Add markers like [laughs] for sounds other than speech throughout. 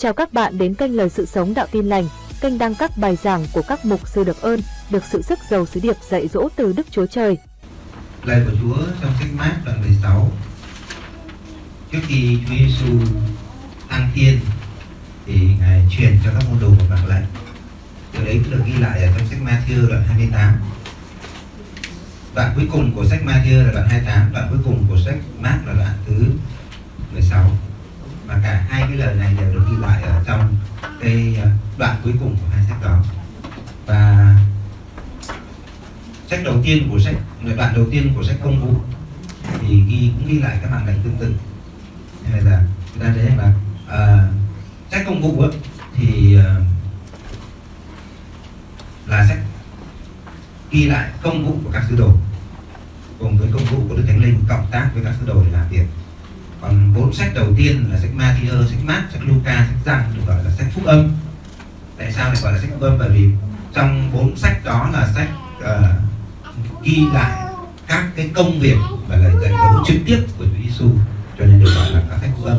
Chào các bạn đến kênh Lời Sự Sống Đạo Tin Lành, kênh đăng các bài giảng của các mục sư được ơn, được sự sức giàu sứ điệp dạy dỗ từ Đức Chúa Trời. Lời của Chúa trong sách Mát đoạn 16 Trước khi Chúa Giêsu thăng thiên thì Ngài truyền cho các môn đồ một bản lệnh. Điều đấy được ghi lại ở trong sách Matthew đoạn 28 Đoạn cuối cùng của sách Matthew là đoạn 28 Đoạn cuối cùng của sách Mát là đoạn thứ 16 và cả hai cái lời này đều được ghi lại ở trong cái ờ, đoạn cuối cùng của hai sách đó. Và sách đầu tiên của sách đoạn đầu tiên của sách công vụ thì ghi cũng ghi lại các mạng lệnh tương tự. Nên là chúng ta thấy rằng là à, sách công vụ ấy, thì à, là sách ghi lại công vụ của các sứ đồ cùng với công vụ của đức thánh linh cộng tác với các sứ đồ để làm việc còn bốn sách đầu tiên là sách Matthew, ờ, sách Mark, sách Luca, sách Giăng được gọi là sách phúc âm. Tại sao lại gọi là sách phúc âm? Bởi vì trong bốn sách đó là sách uh, ghi lại các cái công việc và lời dạy dỗ trực tiếp của Chúa Giêsu cho nên được gọi là các sách phúc âm.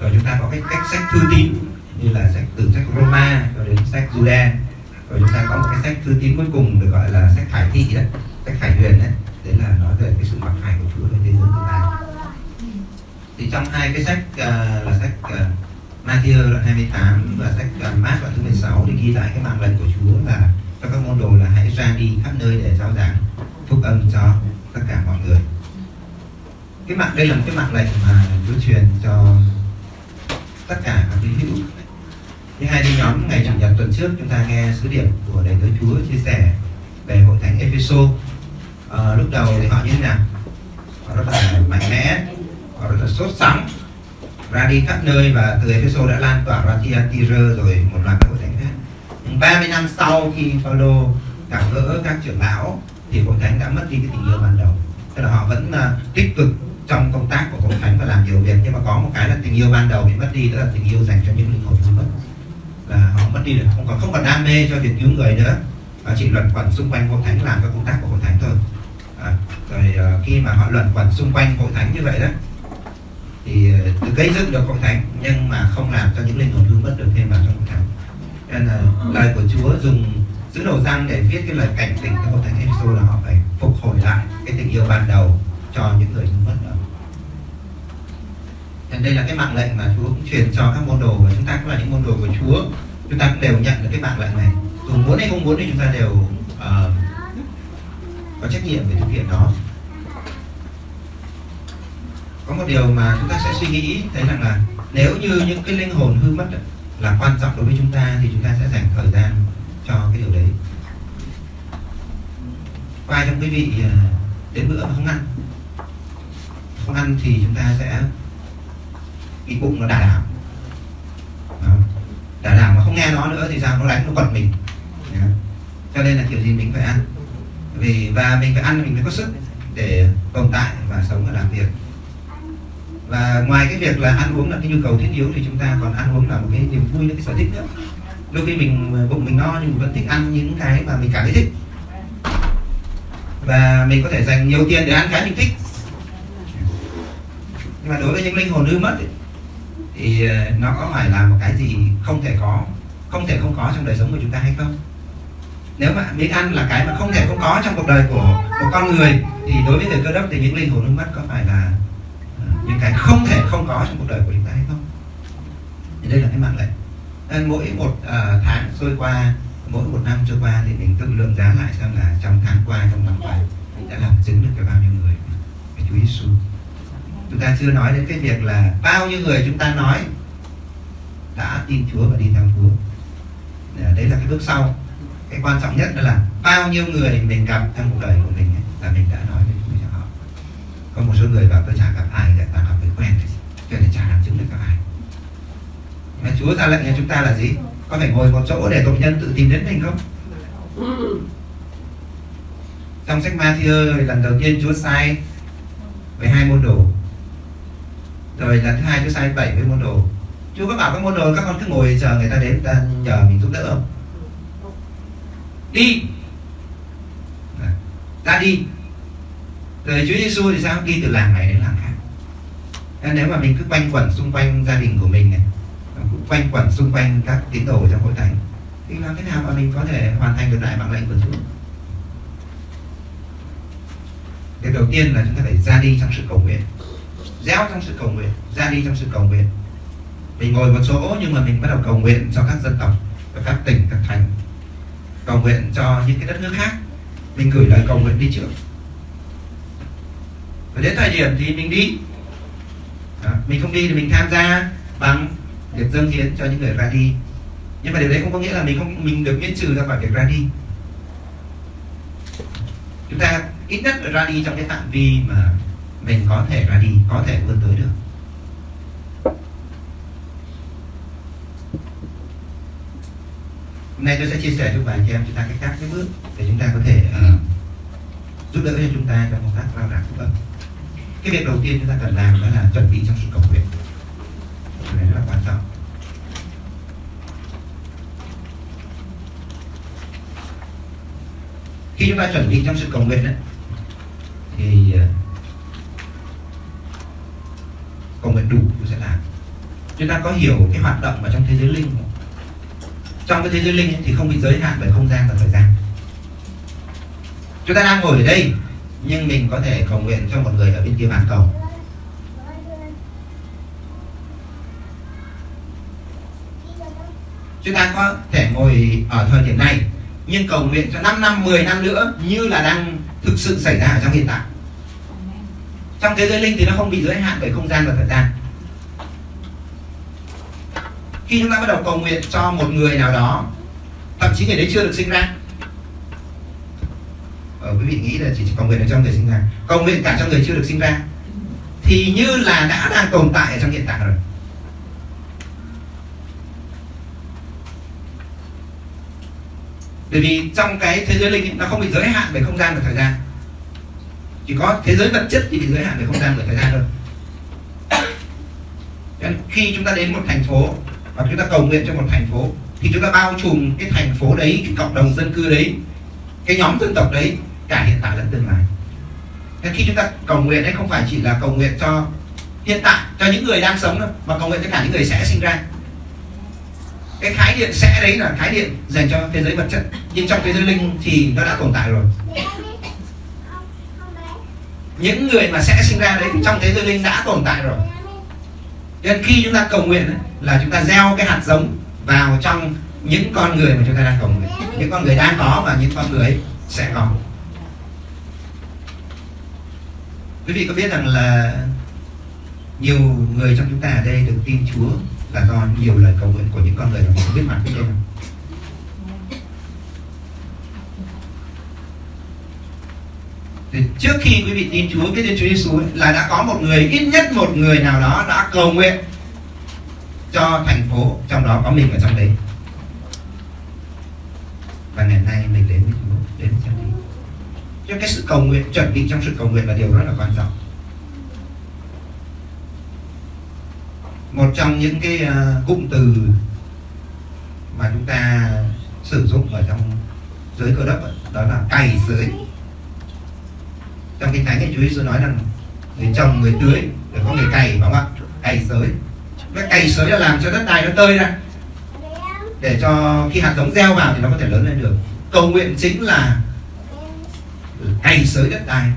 Rồi chúng ta có cái cách sách thư tín như là sách từ sách Roma cho đến sách Jude rồi chúng ta có một cái sách thư tín cuối cùng được gọi là sách Khải thị đấy sách Khải huyền đấy. Đấy là nói về cái sự mặc khải của Chúa trên thế giới tương lai thì trong hai cái sách uh, là sách uh, Matthew đoạn 28 và sách uh, Mark đoạn thứ 16 thì ghi lại cái mạng lệnh của Chúa là cho các môn đồ là hãy ra đi khắp nơi để giáo giảng phúc âm cho tất cả mọi người. Cái mạng đây là một cái mạng lệnh mà Chúa truyền cho tất cả các quý hữu. Như hai đi nhóm ngày chủ nhật tuần trước chúng ta nghe sứ điệp của đầy tớ Chúa chia sẻ về hội thánh Epheso à, lúc đầu thì họ như thế nào? Họ rất là mạnh mẽ rất là sốt sắng. Ra đi khắp nơi và từ Ephesos đã lan tỏa ra Thyatira rồi một loạt các hội thánh khác. Nhưng 30 năm sau khi Phaolô gặp gỡ các trưởng lão thì hội thánh đã mất đi cái tình yêu ban đầu. Tức là họ vẫn uh, tích cực trong công tác của hội thánh và làm nhiều việc nhưng mà có một cái là tình yêu ban đầu bị mất đi đó là tình yêu dành cho những linh hồn hư mất. Là họ mất đi được không còn không còn đam mê cho việc cứu người nữa và chỉ luẩn quẩn xung quanh hội thánh làm các công tác của hội thánh thôi. À, rồi uh, khi mà họ luẩn quẩn xung quanh hội thánh như vậy đó thì uh, gây dựng được hội thánh nhưng mà không làm cho những linh hồn hư mất được thêm vào trong hội thánh nên là lời của Chúa dùng sứ đồ răng để viết cái lời cảnh tỉnh cho hội thánh Epheso là họ phải phục hồi lại cái tình yêu ban đầu cho những người hư mất đó. Nên đây là cái mạng lệnh mà Chúa cũng truyền cho các môn đồ và chúng ta cũng là những môn đồ của Chúa. Chúng ta cũng đều nhận được cái mạng lệnh này. Dù muốn hay không muốn thì chúng ta đều uh, có trách nhiệm về thực hiện nó có một điều mà chúng ta sẽ suy nghĩ, thấy rằng là nếu như những cái linh hồn hư mất là quan trọng đối với chúng ta thì chúng ta sẽ dành thời gian cho cái điều đấy. Có ai trong quý vị ờ, đến bữa mà không ăn? Không ăn thì chúng ta sẽ cái bụng nó đà đảo. Đà đảo mà không nghe nó nữa thì sao? Nó đánh, nó quật mình. Cho nên là kiểu gì mình phải ăn. Vì và mình phải ăn, mình mới có sức để tồn tại và sống và làm việc và ngoài cái việc là ăn uống là cái nhu cầu thiết yếu thì chúng ta còn ăn uống là một cái niềm vui cái sở thích nữa. Đôi khi mình ờ, bụng mình no nhưng mình vẫn thích ăn những cái mà mình cảm thấy thích. Và mình có thể dành nhiều tiền để ăn cái mình thích. Nhưng mà đối với những linh hồn hư mất ấy, thì ờ, nó có phải là một cái gì không thể có không thể không có trong đời sống của chúng ta hay không? Nếu mà miếng ăn là cái mà không thể không có trong cuộc đời của một con người thì đối với người cơ đốc thì những linh hồn hư mất có phải là cái không thể không có trong cuộc đời của chúng ta hay không? Thì đây là cái mạng lệnh. Nên mỗi một uh, tháng trôi qua mỗi một năm trôi qua thì mình tự lượng giá lại xem là trong tháng qua trong năm qua mình đã làm chứng được cho bao nhiêu người. Với Chúa Giêsu chúng ta chưa nói đến cái việc là bao nhiêu người chúng ta nói đã tin Chúa và đi theo Chúa. À, đấy là cái bước sau. Cái quan trọng nhất đó là bao nhiêu người mình gặp trong cuộc đời của mình ấy, là mình đã nói với Chúa cho họ có một số người bảo tôi chả gặp ai cả ta gặp người quen thôi cho nên chả làm chứng được gặp ai. Mà Chúa ra lệnh cho chúng ta là gì? Có phải ngồi một chỗ để tội nhân tự tìm đến mình không? Trong sách Matthew lần đầu tiên Chúa sai với hai môn đồ. Rồi lần thứ hai Chúa sai bảy với môn đồ. Chúa có bảo các môn đồ, các con cứ ngồi chờ người ta đến, ta nhờ mình giúp đỡ không? Đi. Dạ. Ra đi rồi Chúa Giêsu thì sao? Đi từ làng này đến làng khác. Nên nếu mà mình cứ quanh quẩn xung quanh gia đình của mình này cũng quanh quẩn xung quanh các tín đồ trong hội thánh thì làm thế nào mà mình có thể hoàn thành được đại mạng lệnh của Chúa? Điều đầu tiên là chúng ta phải ra đi trong sự cầu nguyện. Gieo trong sự cầu nguyện Ra đi trong sự cầu nguyện. Mình ngồi một chỗ nhưng mà mình bắt đầu cầu nguyện cho các dân tộc Và các tỉnh, các thành Cầu nguyện cho những cái đất nước khác. Mình gửi lời cầu nguyện đi trước. Và đến thời điểm thì mình đi Đó. Mình không đi thì mình tham gia bằng việc dâng hiến cho những người ra đi nhưng mà điều đấy không có nghĩa là mình không mình được miễn trừ ra khỏi việc ra đi chúng ta ít nhất ra đi trong cái phạm vi mà mình có thể ra đi có thể vươn tới được hôm nay tôi sẽ chia sẻ cho bạn chị em chúng ta cách các cái bước để chúng ta có thể uh, giúp đỡ cho chúng ta trong công tác lao động. Vâng. phúc âm cái việc đầu tiên chúng ta cần làm đó là chuẩn bị trong sự cầu nguyện. Điều này rất là quan trọng. Khi chúng ta chuẩn bị trong sự cầu nguyện ấy, thì ờ, cầu nguyện đủ chúng sẽ làm. Chúng ta có hiểu cái hoạt động ở trong thế giới linh không? trong cái thế giới linh ấy, thì không bị giới hạn bởi không gian và thời gian. Chúng ta đang ngồi ở đây nhưng mình có thể cầu nguyện cho một người ở bên kia bàn cầu. Chúng ta có thể ngồi ở thời điểm này, nhưng cầu nguyện cho 5 năm 10 năm nữa như là đang thực sự xảy ra ở trong hiện tại. Trong thế giới linh thì nó không bị giới hạn bởi không gian và thời gian. Khi chúng ta bắt đầu cầu nguyện cho một người nào đó, thậm chí người đấy chưa được sinh ra ờ, quý vị nghĩ là chỉ cầu nguyện được cho người sinh ra. Cầu nguyện cả cho người chưa được sinh ra. Thì như là đã đang tồn tại ở trong hiện tại rồi. Bởi vì trong cái thế giới linh ấy, nó không bị giới hạn về không gian và thời gian. Chỉ có thế giới vật chất thì bị giới hạn về không gian và thời gian thôi. Nên khi chúng ta đến một thành phố và chúng ta cầu nguyện cho một thành phố thì chúng ta bao trùm cái thành phố đấy cái cộng đồng dân cư đấy cái nhóm dân tộc đấy cả hiện tại lẫn tương lai. Thế khi chúng ta cầu nguyện ấy không phải chỉ là cầu nguyện cho hiện tại cho những người đang sống đâu mà cầu nguyện cho cả những người sẽ sinh ra. Cái khái niệm sẽ đấy là khái niệm dành cho thế giới vật chất. Nhưng trong thế giới linh thì nó đã tồn tại rồi. Những người mà sẽ sinh ra đấy thì trong thế giới linh đã tồn tại rồi. Nên khi chúng ta cầu nguyện ấy, là chúng ta gieo cái hạt giống vào trong những con người mà chúng ta đang cầu nguyện. Những con người đang có và những con người sẽ có. Quý vị có biết rằng là nhiều người trong chúng ta ở đây được tin Chúa là do nhiều lời cầu nguyện của những con người mà mình không biết mặt biết tên không? Thì trước khi quý vị tin Chúa, biết đến Chúa Giêsu là đã có một người, ít nhất một người nào đó đã cầu nguyện cho thành phố, trong đó có mình ở trong đấy và ngày nay mình đến với Chúa, đến với chân cho cái sự cầu nguyện, chuẩn bị trong sự cầu nguyện là điều rất là quan trọng. Một trong những cái à, cụm từ mà chúng ta sử dụng ở trong giới cơ đốc đó là cày sới trong kinh thánh thì Chúa Giêsu nói rằng người trồng người tưới để có người cày, phải không ạ? Cày sới cái cày sới là làm cho đất đai nó tơi ra. Để cho khi hạt giống gieo vào thì nó có thể lớn lên được. Cầu nguyện chính là cày sới đất đai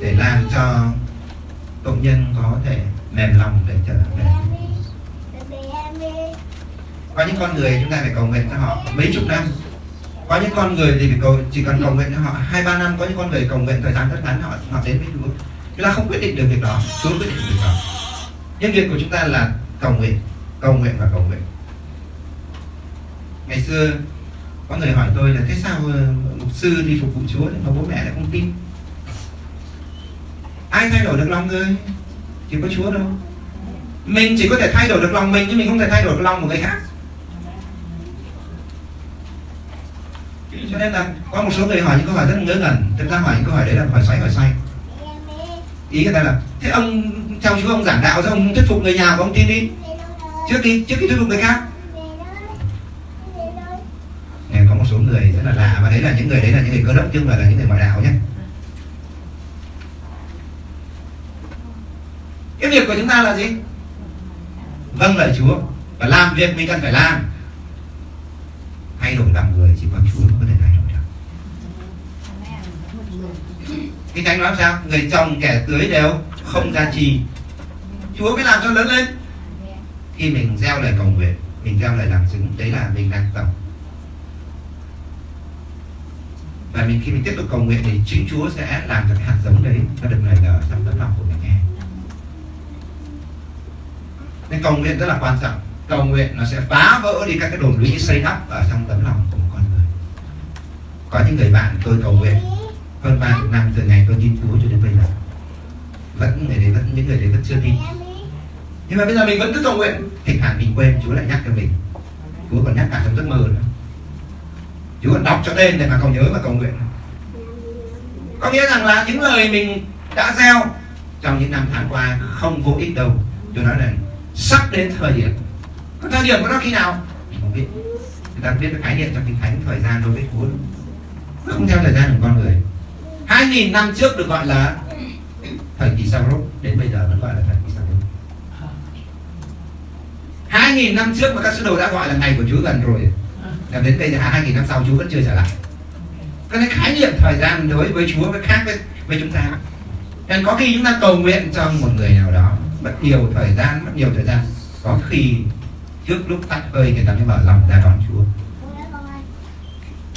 để làm cho công nhân có thể mềm lòng để trở về có những con người chúng ta phải cầu nguyện cho họ mấy chục năm. Có những con người thì phải cầu, chỉ cần cầu nguyện cho họ hai, ba năm. Có những con người cầu nguyện thời gian rất ngắn, họ họ đến với Chúa. Chúng ta không quyết định được việc đó, Chúa quyết định được việc đó. Nhưng việc của chúng ta là cầu nguyện cầu nguyện và cầu nguyện. Ngày xưa có người hỏi tôi là thế sao ờ, mục sư đi phục vụ Chúa mà bố mẹ lại không tin? Ai thay đổi được lòng người thì có Chúa đâu. Mình chỉ có thể thay đổi được lòng mình nhưng mình không thể thay đổi được lòng của người khác. Cho nên là có một số người hỏi những câu hỏi rất là ngớ ngẩn. Thực ra hỏi những câu hỏi đấy là hỏi xoay hỏi xoay. Ý người ta là thế ông theo chú ông giảng đạo rồi ông thuyết phục người nhà của ông tin đi. Trước đi, trước khi thuyết phục người khác Này, có một số người là đấy là những người đấy là những người cơ đốc chứ không phải là những người ngoại đạo nhé. Cái việc của chúng ta là gì? Vâng lời Chúa và làm việc mình cần phải làm. Thay đổi làm người chỉ có Chúa mới có thể thay đổi được. Kinh Thánh nói sao? Người chồng kẻ tưới đều không ra trì. Chúa mới làm cho lớn lên. Khi mình gieo lời cầu nguyện, Mình gieo lời làm chứng, Đấy là mình đang trồng và mình, khi mình tiếp tục cầu nguyện thì chính Chúa sẽ làm cho cái hạt giống đấy, nó được nảy nở trong tấm lòng của mình nghe. Nên cầu nguyện rất là quan trọng. Cầu nguyện nó sẽ phá vỡ đi các cái đồn lũy xây đắp ở trong tấm lòng của một con người. Có những người bạn tôi cầu nguyện, hơn ba năm từ ngày tôi tin Chúa cho đến bây giờ. Vẫn người đấy vẫn, những người đấy vẫn chưa tin. Nhưng mà bây giờ mình vẫn cứ cầu nguyện. Thỉnh thoảng mình quên, Chúa lại nhắc cho mình. Chúa còn nhắc cả trong giấc mơ nữa. Chúa còn đọc cho tên để mà cầu nhớ và cầu nguyện. Có nghĩa rằng là những lời mình đã gieo trong những năm tháng qua không vô ích đâu. Tôi nói là sắp đến thời điểm. Có thời điểm của nó khi nào? Không biết. Người ta biết cái khái niệm trong kinh thánh, thời gian đối với Chúa. Nó không theo thời gian của con người. Hai nghìn năm trước được gọi là thời kỳ sau rốt đến bây giờ vẫn gọi là thời kỳ sau rốt hai nghìn năm trước mà các sứ đồ đã gọi là ngày của Chúa gần rồi là đến bây giờ hai nghìn năm sau Chúa vẫn chưa trở lại. Cái khái niệm thời gian đối với Chúa với khác với, với chúng ta. Nên có khi chúng ta cầu nguyện cho một người nào đó mất nhiều thời gian mất nhiều thời gian. Có khi trước lúc tắt hơi người ta mới mở lòng ra đón Chúa.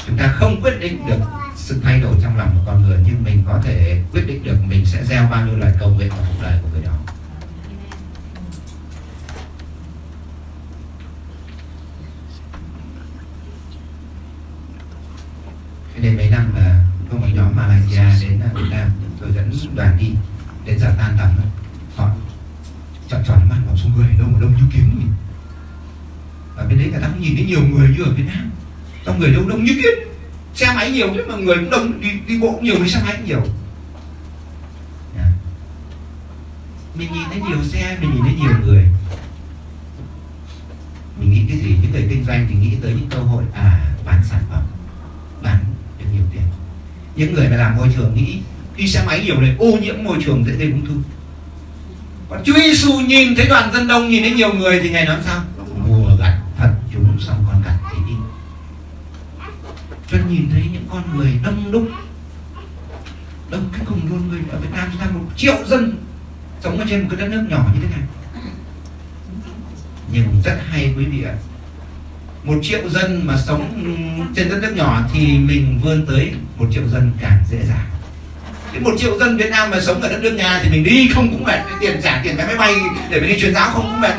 Chúng ta không quyết định được sự thay đổi trong lòng của con người nhưng mình có thể quyết định được mình sẽ gieo bao nhiêu lời cầu nguyện vào cuộc đời của người đó. Đây mấy năm là có một nhóm Malaysia đến à, Việt Nam, tôi dẫn đoàn đi, đến giờ tan tầm họ chọn chọn mắt vào số người đâu mà đông như kiến nhỉ? Ở bên đấy người ta cũng nhìn thấy nhiều người như ở Việt Nam. Trong người đông đông như kiến. Xe máy nhiều chứ mà người cũng đông, đi đi bộ cũng nhiều, đi xe máy cũng nhiều. Mình nhìn thấy nhiều xe, mình nhìn thấy nhiều người. Mình nghĩ cái gì? Những người kinh doanh thì nghĩ tới những cơ hội à bán sản phẩm, bán được nhiều tiền. Những người mà làm môi trường nghĩ đi xe máy nhiều này ô nhiễm môi trường dễ gây ung thư. Còn Chúa Giêsu nhìn thấy đoàn dân đông, nhìn thấy nhiều người thì ngày nói sao? Mùa gặt thật chúng xong con gặt thì đi. Cho nhìn thấy những con người đông đúc, đông cái cùng luôn người ở Việt Nam chúng ta, một triệu dân sống ở trên một cái đất nước nhỏ như thế này. Nhưng rất hay quý vị ạ một triệu dân mà sống trên đất nước nhỏ thì mình vươn tới một triệu dân càng dễ dàng. Cái một triệu dân Việt Nam mà sống ở đất nước nhà thì mình đi không cũng mệt, tiền trả tiền vé máy bay để mình đi truyền giáo không cũng mệt.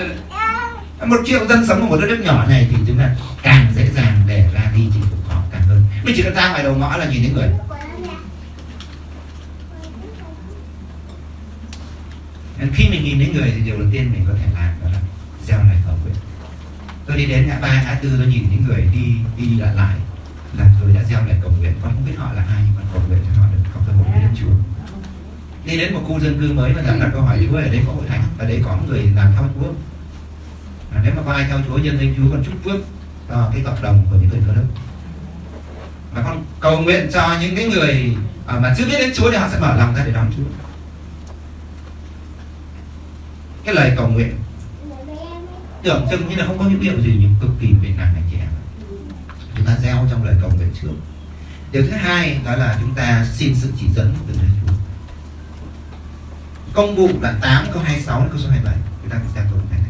Một triệu dân sống ở một đất nước nhỏ này thì chúng ta càng dễ dàng để ra đi chinh phục họ càng hơn. Mình chỉ cần ra ngoài đầu ngõ là nhìn thấy người. Khi mình nhìn thấy người thì điều đầu tiên mình có thể làm đó là gieo lời tôi đi đến ngã ba ngã tư tôi nhìn những người đi đi lại lại. Là tôi đã gieo lại cầu nguyện. Con không biết họ là ai nhưng mà cầu nguyện cho họ được có cơ hội đến Chúa. Đi đến một khu dân cư mới và đặt đặt câu hỏi Chúa ở đây có hội thánh ở đây có người làm theo Chúa. À, nếu mà có ai theo Chúa dân danh Chúa con chúc phước cho cái cộng đồng của những người cơ đốc và con cầu nguyện cho những cái người à, mà chưa biết đến Chúa thì họ sẽ mở lòng ra để đón Chúa. Cái lời cầu nguyện tưởng chừng như là không có những hiệu gì nhưng cực kỳ việt nam anh chị em. Chúng ta gieo trong lời cầu nguyện trước. Điều thứ hai đó là chúng ta xin sự chỉ dẫn từ nơi Chúa. Công vụ đoạn 8 câu 26 đến câu số 27 chúng ta cùng xem câu này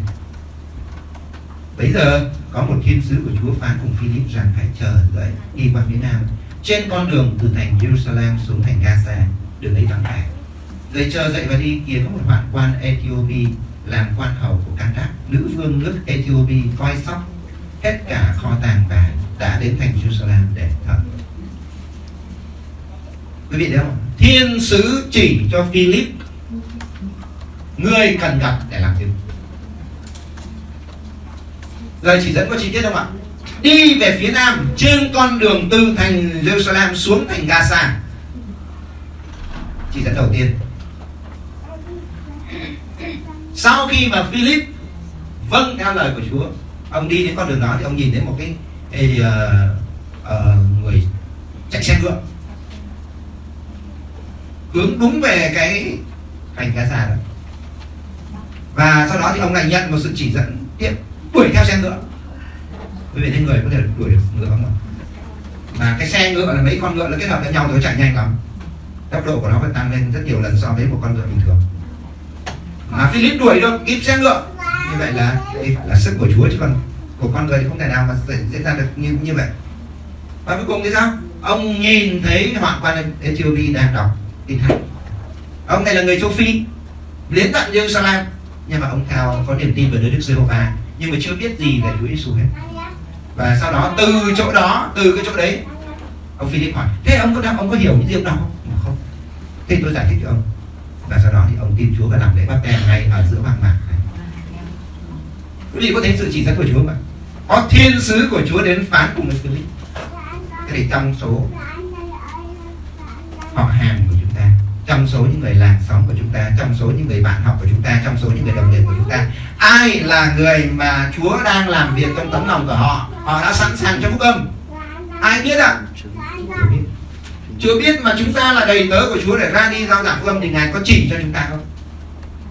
Bây giờ, có một thiên sứ của Chúa phán cùng Philip rằng hãy chờ đợi đi qua phía nam. Trên con đường từ thành Jerusalem xuống thành Gaza, đường ấy vắng vẻ. Rồi chờ dậy và đi, kia có một hoạn quan Ethiopia làm quan hầu của Candac nữ vương nước Ethiopia coi sóc hết cả kho tàng và đã đến thành Jerusalem để thờ. Quý vị thấy không? Thiên sứ chỉ cho Philip người cần gặp để làm chứng lời chỉ dẫn có chi tiết không ạ? Đi về phía nam, trên con đường từ thành Jerusalem xuống thành Gaza. Chỉ dẫn đầu tiên sau khi mà Philip vâng theo lời của Chúa ông đi đến con đường đó thì ông nhìn thấy một cái, cái uh, uh, người chạy xe ngựa. Hướng đúng về cái thành Gaza đó. Và sau đó thì ông lại nhận một sự chỉ dẫn tiếp đuổi theo xe ngựa. Quý vị thấy người có thể đuổi được ngựa không ạ? Mà cái xe ngựa là mấy con ngựa nó kết hợp với nhau rồi chạy nhanh lắm. Tốc độ của nó phải tăng lên rất nhiều lần so với một con ngựa bình thường mà Philip đuổi được kịp xe ngựa. Như vậy là đây là sức của Chúa chứ còn của con người thì không thể nào mà diễn ra được như như vậy. Và cuối cùng thì sao? Ông nhìn thấy hoạn quan Ethiopia đang đọc kinh thánh. Ông này là người châu Phi đến tận Jerusalem. Nhưng mà ông cao có niềm tin về Đức Giê-hô-va nhưng mà chưa biết gì về Chúa Giêsu hết. Và sau đó từ chỗ đó từ cái chỗ đấy ông Philip hỏi thế ông có ông có hiểu những điều đó không? Không. Thế tôi giải thích cho ông và sau đó thì ông tin Chúa và làm lễ bắt tem ngay ở giữa hoang mạc này. Quý vị có thấy sự chỉ dẫn của Chúa không ạ? Có thiên sứ của Chúa đến phán cùng với Philip thế thì trong số họ hàng của chúng ta, trong số những người làng xóm của chúng ta, trong số những người bạn học của chúng ta, trong số những người đồng nghiệp của chúng ta, ai là người mà Chúa đang làm việc trong tấm lòng của họ? Họ đã sẵn sàng cho phúc âm. Ai biết ạ? À? biết chưa biết mà chúng ta là đầy tớ của Chúa để ra đi giao giảng phương âm thì ngài có chỉ cho chúng ta không?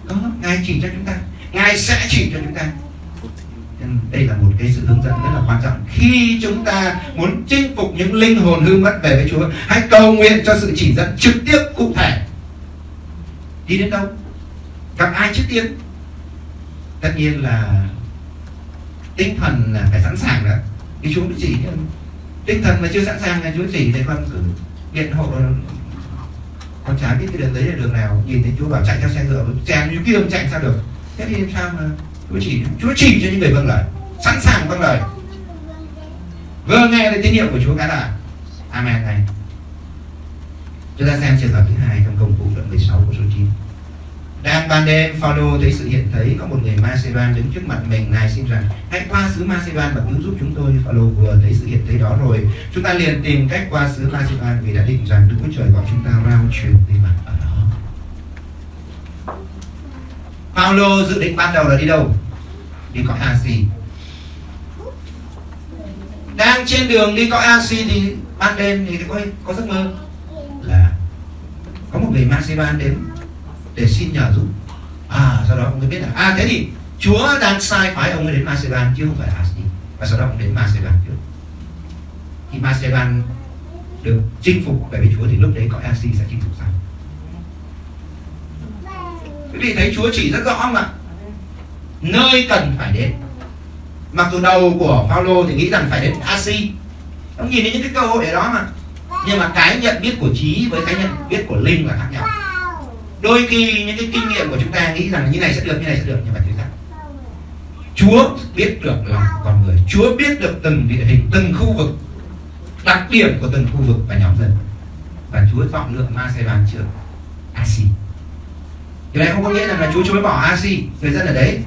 Đó ngài chỉ cho chúng ta. Ngài sẽ chỉ cho chúng ta. Đây là một cái sự hướng dẫn rất là quan trọng. Khi chúng ta muốn chinh phục những linh hồn hư mất về với Chúa, hãy cầu nguyện cho sự chỉ dẫn trực tiếp, cụ thể. Đi đến đâu? Gặp ai trước tiên? Tất nhiên là tinh thần là phải sẵn sàng đó. Thì Chúa mới chỉ tinh thần mà chưa sẵn sàng là Chúa chỉ thì con cử điện hộ con trái biết cái đường đấy là đường nào. Nhìn thấy Chúa bảo chạy theo xe ngựa chèn như kia chạy sao được. Thế thì làm sao mà Chúa chỉ Chúa chỉ cho những người vâng lời. Sẵn sàng vâng lời. Vừa nghe lời tín hiệu của Chúa cái là Amen này chúng ta xem trường hợp thứ hai trong công vụ đoạn 16 của số 9 ban đêm, Phaolô thấy sự hiện thấy có một người Macedon đứng trước mặt mình ngài xin rằng, hãy qua xứ Macedon và cứu giúp chúng tôi. Phaolô vừa thấy sự hiện thấy đó rồi, chúng ta liền tìm cách qua xứ Macedon vì đã định rằng Đức Chúa Trời gọi chúng ta rao truyền tin mặt ở đó. Phaolô dự định ban đầu là đi đâu? Đi cõi Asi. Đang trên đường đi cõi Asi thì ban đêm thì có có giấc mơ là có một người Macedon đến để xin nhờ giúp. À sau đó ông mới biết là à thế thì Chúa đang sai phái ông ấy đến Macedon chứ không phải là Asi và sau đó ông đến Macedon trước. Khi Macedon được chinh phục, bởi vì Chúa thì lúc đấy có Asi sẽ chinh phục sau. Quý vị thấy Chúa chỉ rất rõ không ạ? Nơi cần phải đến. Mặc dù đầu của Phaolô thì nghĩ rằng phải đến Asi ông nhìn thấy những cái cơ hội ở đó mà. Nhưng mà cái nhận biết của trí với cái nhận biết của linh là khác nhau đôi khi những cái kinh nghiệm của chúng ta nghĩ rằng như này sẽ được, như này sẽ được, nhưng mà thực ra Chúa biết được lòng con người. Chúa biết được từng địa hình, từng khu vực, đặc điểm của từng khu vực và nhóm dân. Và Chúa chọn lựa Macedon trước, Asi. Điều này không có nghĩa rằng là Chúa chối bỏ Asi, người dân ở đấy.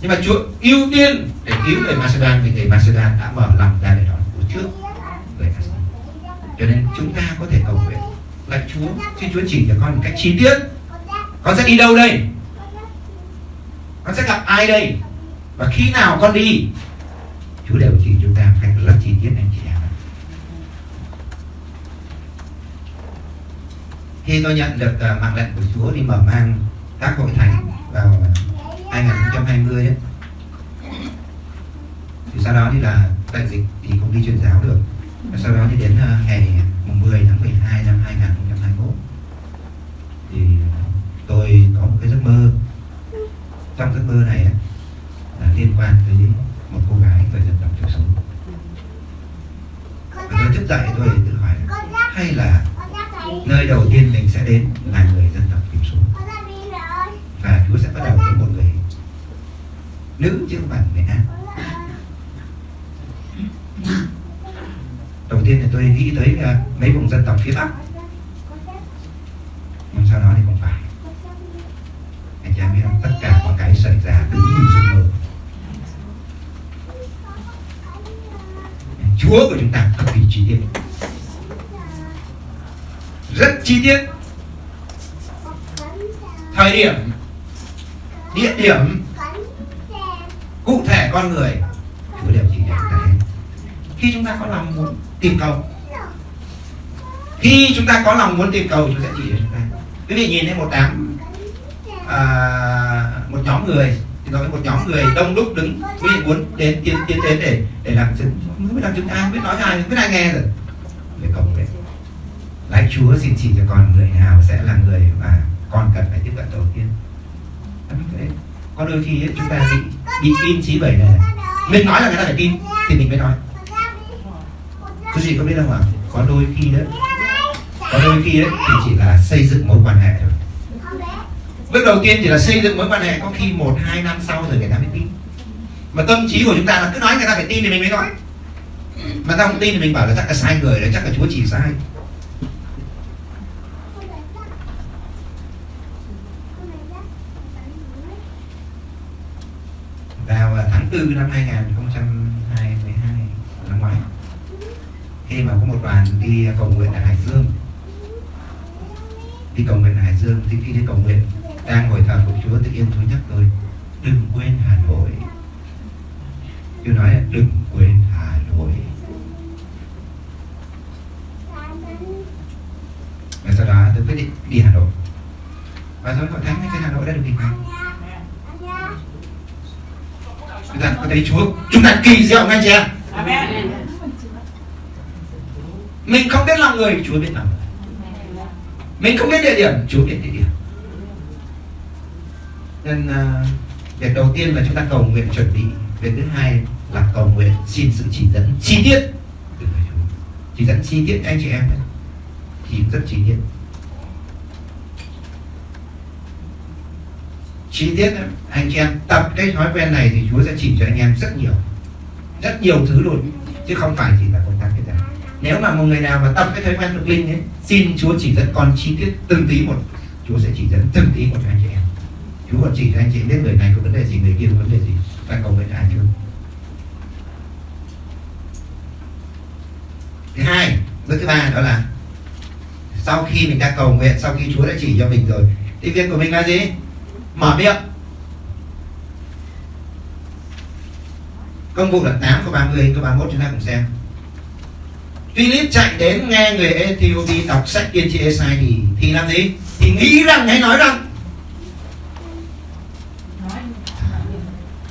Nhưng mà Chúa ưu tiên để cứu người Macedon vì người Macedon đã mở lòng ra để đón Chúa trước người Asi. Cho nên chúng ta có thể cầu nguyện là Chúa. Xin Chúa chỉ cho con một cách chi tiết. Con sẽ đi đâu đây? Con sẽ gặp ai đây? Và khi nào con đi? Chúa đều chỉ chúng ta một cách rất chi tiết anh chị em khi tôi nhận được uh, mạng lệnh của Chúa đi mở mang các hội thánh vào 2020 ấy, thì sau đó thì là đại dịch thì không đi truyền giáo được. Và sau đó thì đến à, uh, ngày 10 tháng 12 năm 2021 thì tôi có một cái giấc mơ. Trong giấc mơ này là liên quan tới một cô gái người dân tộc thiểu số. Và tôi thức dậy tôi tự hỏi hay là nơi đầu tiên mình sẽ đến là người dân tộc thiểu số? Và Chúa sẽ bắt đầu với một người nữ chứ không phải người nam đầu tiên thì tôi nghĩ tới uh, mấy vùng dân tộc phía bắc. Nhưng sau đó thì không phải. Anh chị em biết không? Tất cả mọi cái xảy ra đúng như giấc mơ Chúa của chúng ta cực kỳ chi tiết. Rất chi tiết. Thời điểm, địa điểm, cụ thể con người. Chúa đều chỉ cho chúng ta hết khi chúng ta có lòng muốn tìm cầu khi chúng ta có lòng muốn tìm cầu Chúa sẽ chỉ cho chúng ta. Quý vị nhìn thấy một đám à, một nhóm người thì nói một nhóm người đông đúc đứng quý vị muốn đến tiến tiến đến để để làm chứng mới biết làm chứng ai biết nói ai không biết ai nghe rồi. Để cộng đấy lạy chúa xin chỉ cho con người nào sẽ là người mà con cần phải tiếp cận đầu tiên. Có đôi khi ấy, chúng ta bị bị tin trí bởi này mình nói là người ta phải tin thì mình mới nói. Quý vị có biết không ạ? Có đôi khi đó có đôi khi ấy, thì chỉ là xây dựng mối quan hệ thôi. Bước đầu tiên chỉ là xây dựng mối quan hệ có khi một hai năm sau rồi người ta mới tin. Mà tâm trí của chúng ta là cứ nói người ta phải tin thì mình mới nói. Mà ta không tin thì mình bảo là chắc là sai người đấy chắc là chúa chỉ sai. Vào à, tháng 4 năm 2022 năm ngoái khi mà có một đoàn đi cầu nguyện ở Hải Dương đi cầu nguyện Hải Dương thì khi đi cầu nguyện đang ngồi thờ phục Chúa tự yên tôi nhắc tôi đừng quên Hà Nội. Chúa nói là đừng quên Hà Nội. Và sau đó tôi quyết định đi Hà Nội. Và rồi hội thánh cái Hà Nội đã được hình thành chúng ta có thấy Chúa chúng ta kỳ diệu chị em mình không biết lòng người Chúa biết lòng mình không biết địa điểm Chúa biết địa điểm nên uh, việc đầu tiên là chúng ta cầu nguyện chuẩn bị. Việc thứ hai là cầu nguyện xin sự chỉ dẫn chi tiết. Từ người Chúa chỉ dẫn chi tiết anh chị em ấy. thì rất chi tiết. Chi tiết ấy, anh chị em tập cái thói quen này thì Chúa sẽ chỉ cho anh em rất nhiều. Rất nhiều thứ luôn. Chứ không phải chỉ nếu mà một người nào mà tập cái thói quen được linh ấy, xin Chúa chỉ dẫn con chi tiết từng tí một, Chúa sẽ chỉ dẫn từng tí một cho anh chị em. Chúa còn chỉ cho anh chị biết người này có vấn đề gì, người kia có vấn đề gì, ta cầu nguyện ai chưa thứ hai, bước thứ ba đó là sau khi mình đã cầu nguyện, sau khi Chúa đã chỉ cho mình rồi, thì việc của mình là gì? Mở miệng. Công vụ lần 8 có 30 có 31 chúng ta cùng xem. Philip chạy đến nghe người Ethiopia đọc sách tiên tri Esai thì thì làm gì? Thì nghĩ rằng hay nói rằng.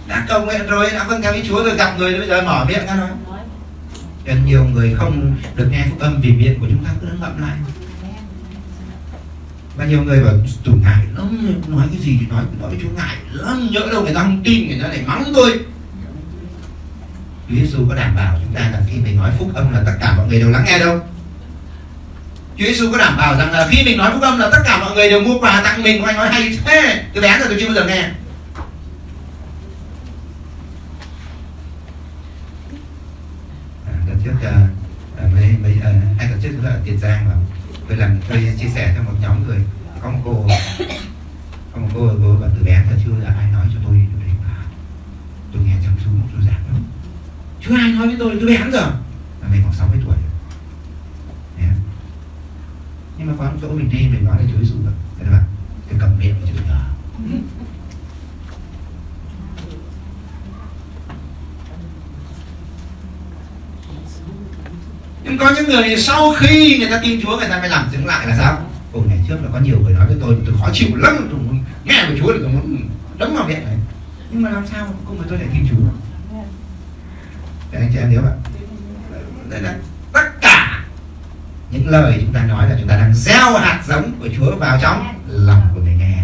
Đã cầu nguyện rồi, đã vâng theo ý Chúa rồi, gặp người bây giờ mở miệng ra nói. Nên nhiều người không được nghe phúc âm vì miệng của chúng ta, cứ ngậm lại. Và nhiều người bảo tủ ngại lắm, nói cái gì thì nói nói với chú ngại lắm, nhỡ đâu người ta không tin, người ta lại mắng tôi. Chúa Giêsu có đảm bảo chúng ta rằng khi mình nói phúc âm là tất cả mọi người đều lắng nghe đâu? Chúa Giêsu có đảm bảo rằng là khi mình nói phúc âm là tất cả mọi người đều mua quà tặng mình Anh nói hay thế. Tôi bé giờ tôi chưa bao giờ nghe à, Đợt trước uh, mấy, mấy, uh, hai tuần trước chúng ta ở Tiền Giang mà tôi làm tôi chia sẻ cho một nhóm người có một cô có một cô cô và từ bé giờ chưa là ai nói cho tôi tôi, tôi nghe trong xuống tôi giảng lắm chưa ai lén rồi. Mà mình khoảng 60 tuổi yeah. nhưng mà có chỗ mình đi mình nói là chối giêsu rồi các bạn, cái cầm miệng chửi nhờ nhưng có những người sau khi người ta tin Chúa, người ta mới làm chứng lại là sao? Ồ, ngày trước là có nhiều người nói với tôi tôi khó chịu lắm, tôi nghe của Chúa thì tôi muốn đấm vào miệng này. Nhưng mà làm sao không phải tôi lại tin Chúa? Anh chị em nhớ bạn đây là tất cả những lời chúng ta nói là chúng ta đang gieo hạt giống của Chúa vào trong lòng của người nghe.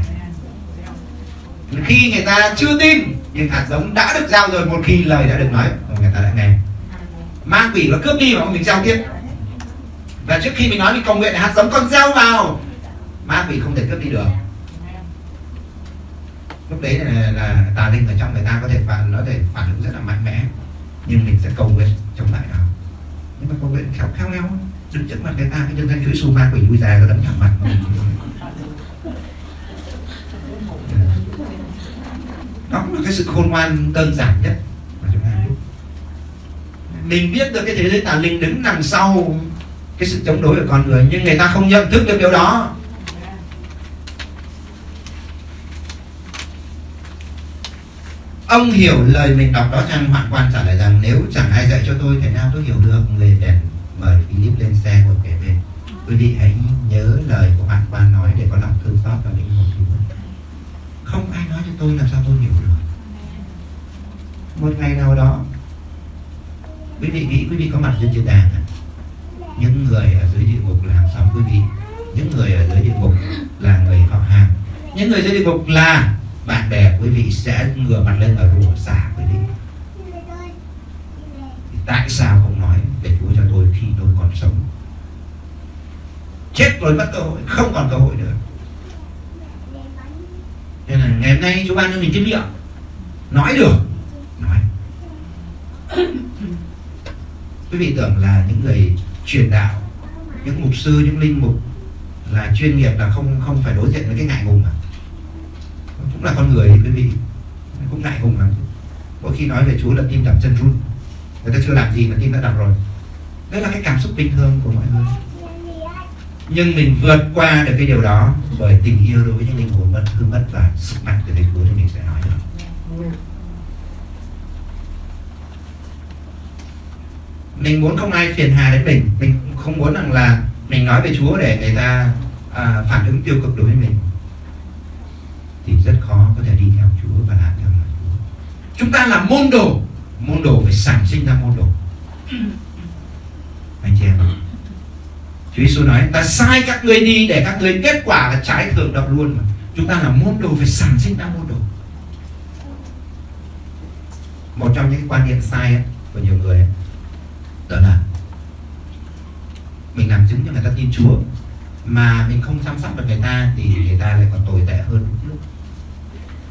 Khi người ta chưa tin nhưng hạt giống đã được gieo rồi một khi lời đã được nói người ta đã nghe. Ma quỷ nó cướp đi mà mình gieo tiếp. Và trước khi mình nói mình cầu nguyện hạt giống con gieo vào ma quỷ không thể cướp đi được. Lúc đấy là, là tà linh ở trong người ta có thể phản nó thể phản ứng rất là mạnh mẽ nhưng mình sẽ cầu nguyện chống lại nó nhưng mà cầu nguyện khéo khéo léo đứng trước mặt người ta cái chân thanh chuỗi xù ma quỷ vui già nó đấm thẳng mặt. [laughs] Đó là cái sự khôn ngoan đơn giản nhất mà chúng ta biết. Mình biết được cái thế giới tà linh đứng đằng sau cái sự chống đối của con người nhưng người ta không nhận thức được điều đó ông hiểu lời mình đọc đó chăng? Hoạn quan trả lời rằng, nếu chẳng ai dạy cho tôi thế nào tôi hiểu được. Người bèn mời Philip lên xe ngồi kể bên. Quý vị hãy nhớ lời của hoạn quan nói để có lòng thương xót và linh hồn cứu không ai nói cho tôi làm sao tôi hiểu được. Một ngày nào đó, quý vị nghĩ quý vị có mặt trên thiên đàng à? những người ở dưới địa ngục là hàng xóm quý vị. Những người ở dưới địa ngục là người họ hàng. Những người dưới địa ngục là bạn bè quý vị sẽ ngửa mặt lên và rủa xả quý vị. Thì tại sao không nói để Chúa cho tôi khi tôi còn sống? Chết rồi mất cơ hội, không còn cơ hội nữa. Nên là ngày hôm nay chúng ban cho mình cái miệng nói được, nói. Quý vị tưởng là những người truyền đạo, những mục sư, những linh mục là chuyên nghiệp là không không phải đối diện với cái ngại ngùng à? Là con người thì quý vị cũng ngại hùng lắm. Mỗi khi nói về Chúa là tim đập chân run. Người ta chưa làm gì mà tim đã đập rồi. Đó là cái cảm xúc bình thường của mọi người. Nhưng mình vượt qua được cái điều đó bởi tình yêu đối với những linh hồn mất hư mất và sức mạnh từ Thầy Chúa thì mình sẽ nói được. Mình muốn không ai phiền hà đến mình. Mình không muốn rằng là mình nói về Chúa để người ta à, phản ứng tiêu cực đối với mình thì rất khó có thể đi theo Chúa và làm theo lời Chúa. Chúng ta là môn đồ. Môn đồ phải sản sinh ra môn đồ. Anh chị em Chúa Giêsu nói ta sai các ngươi đi để các ngươi kết quả là trái thường đọc luôn mà. Chúng ta là môn đồ phải sản sinh ra môn đồ. Một trong những quan niệm sai ấy, của nhiều người ấy, đó là mình làm chứng cho người ta tin Chúa mà mình không chăm sóc được người ta thì người ta lại còn tồi tệ hơn. lúc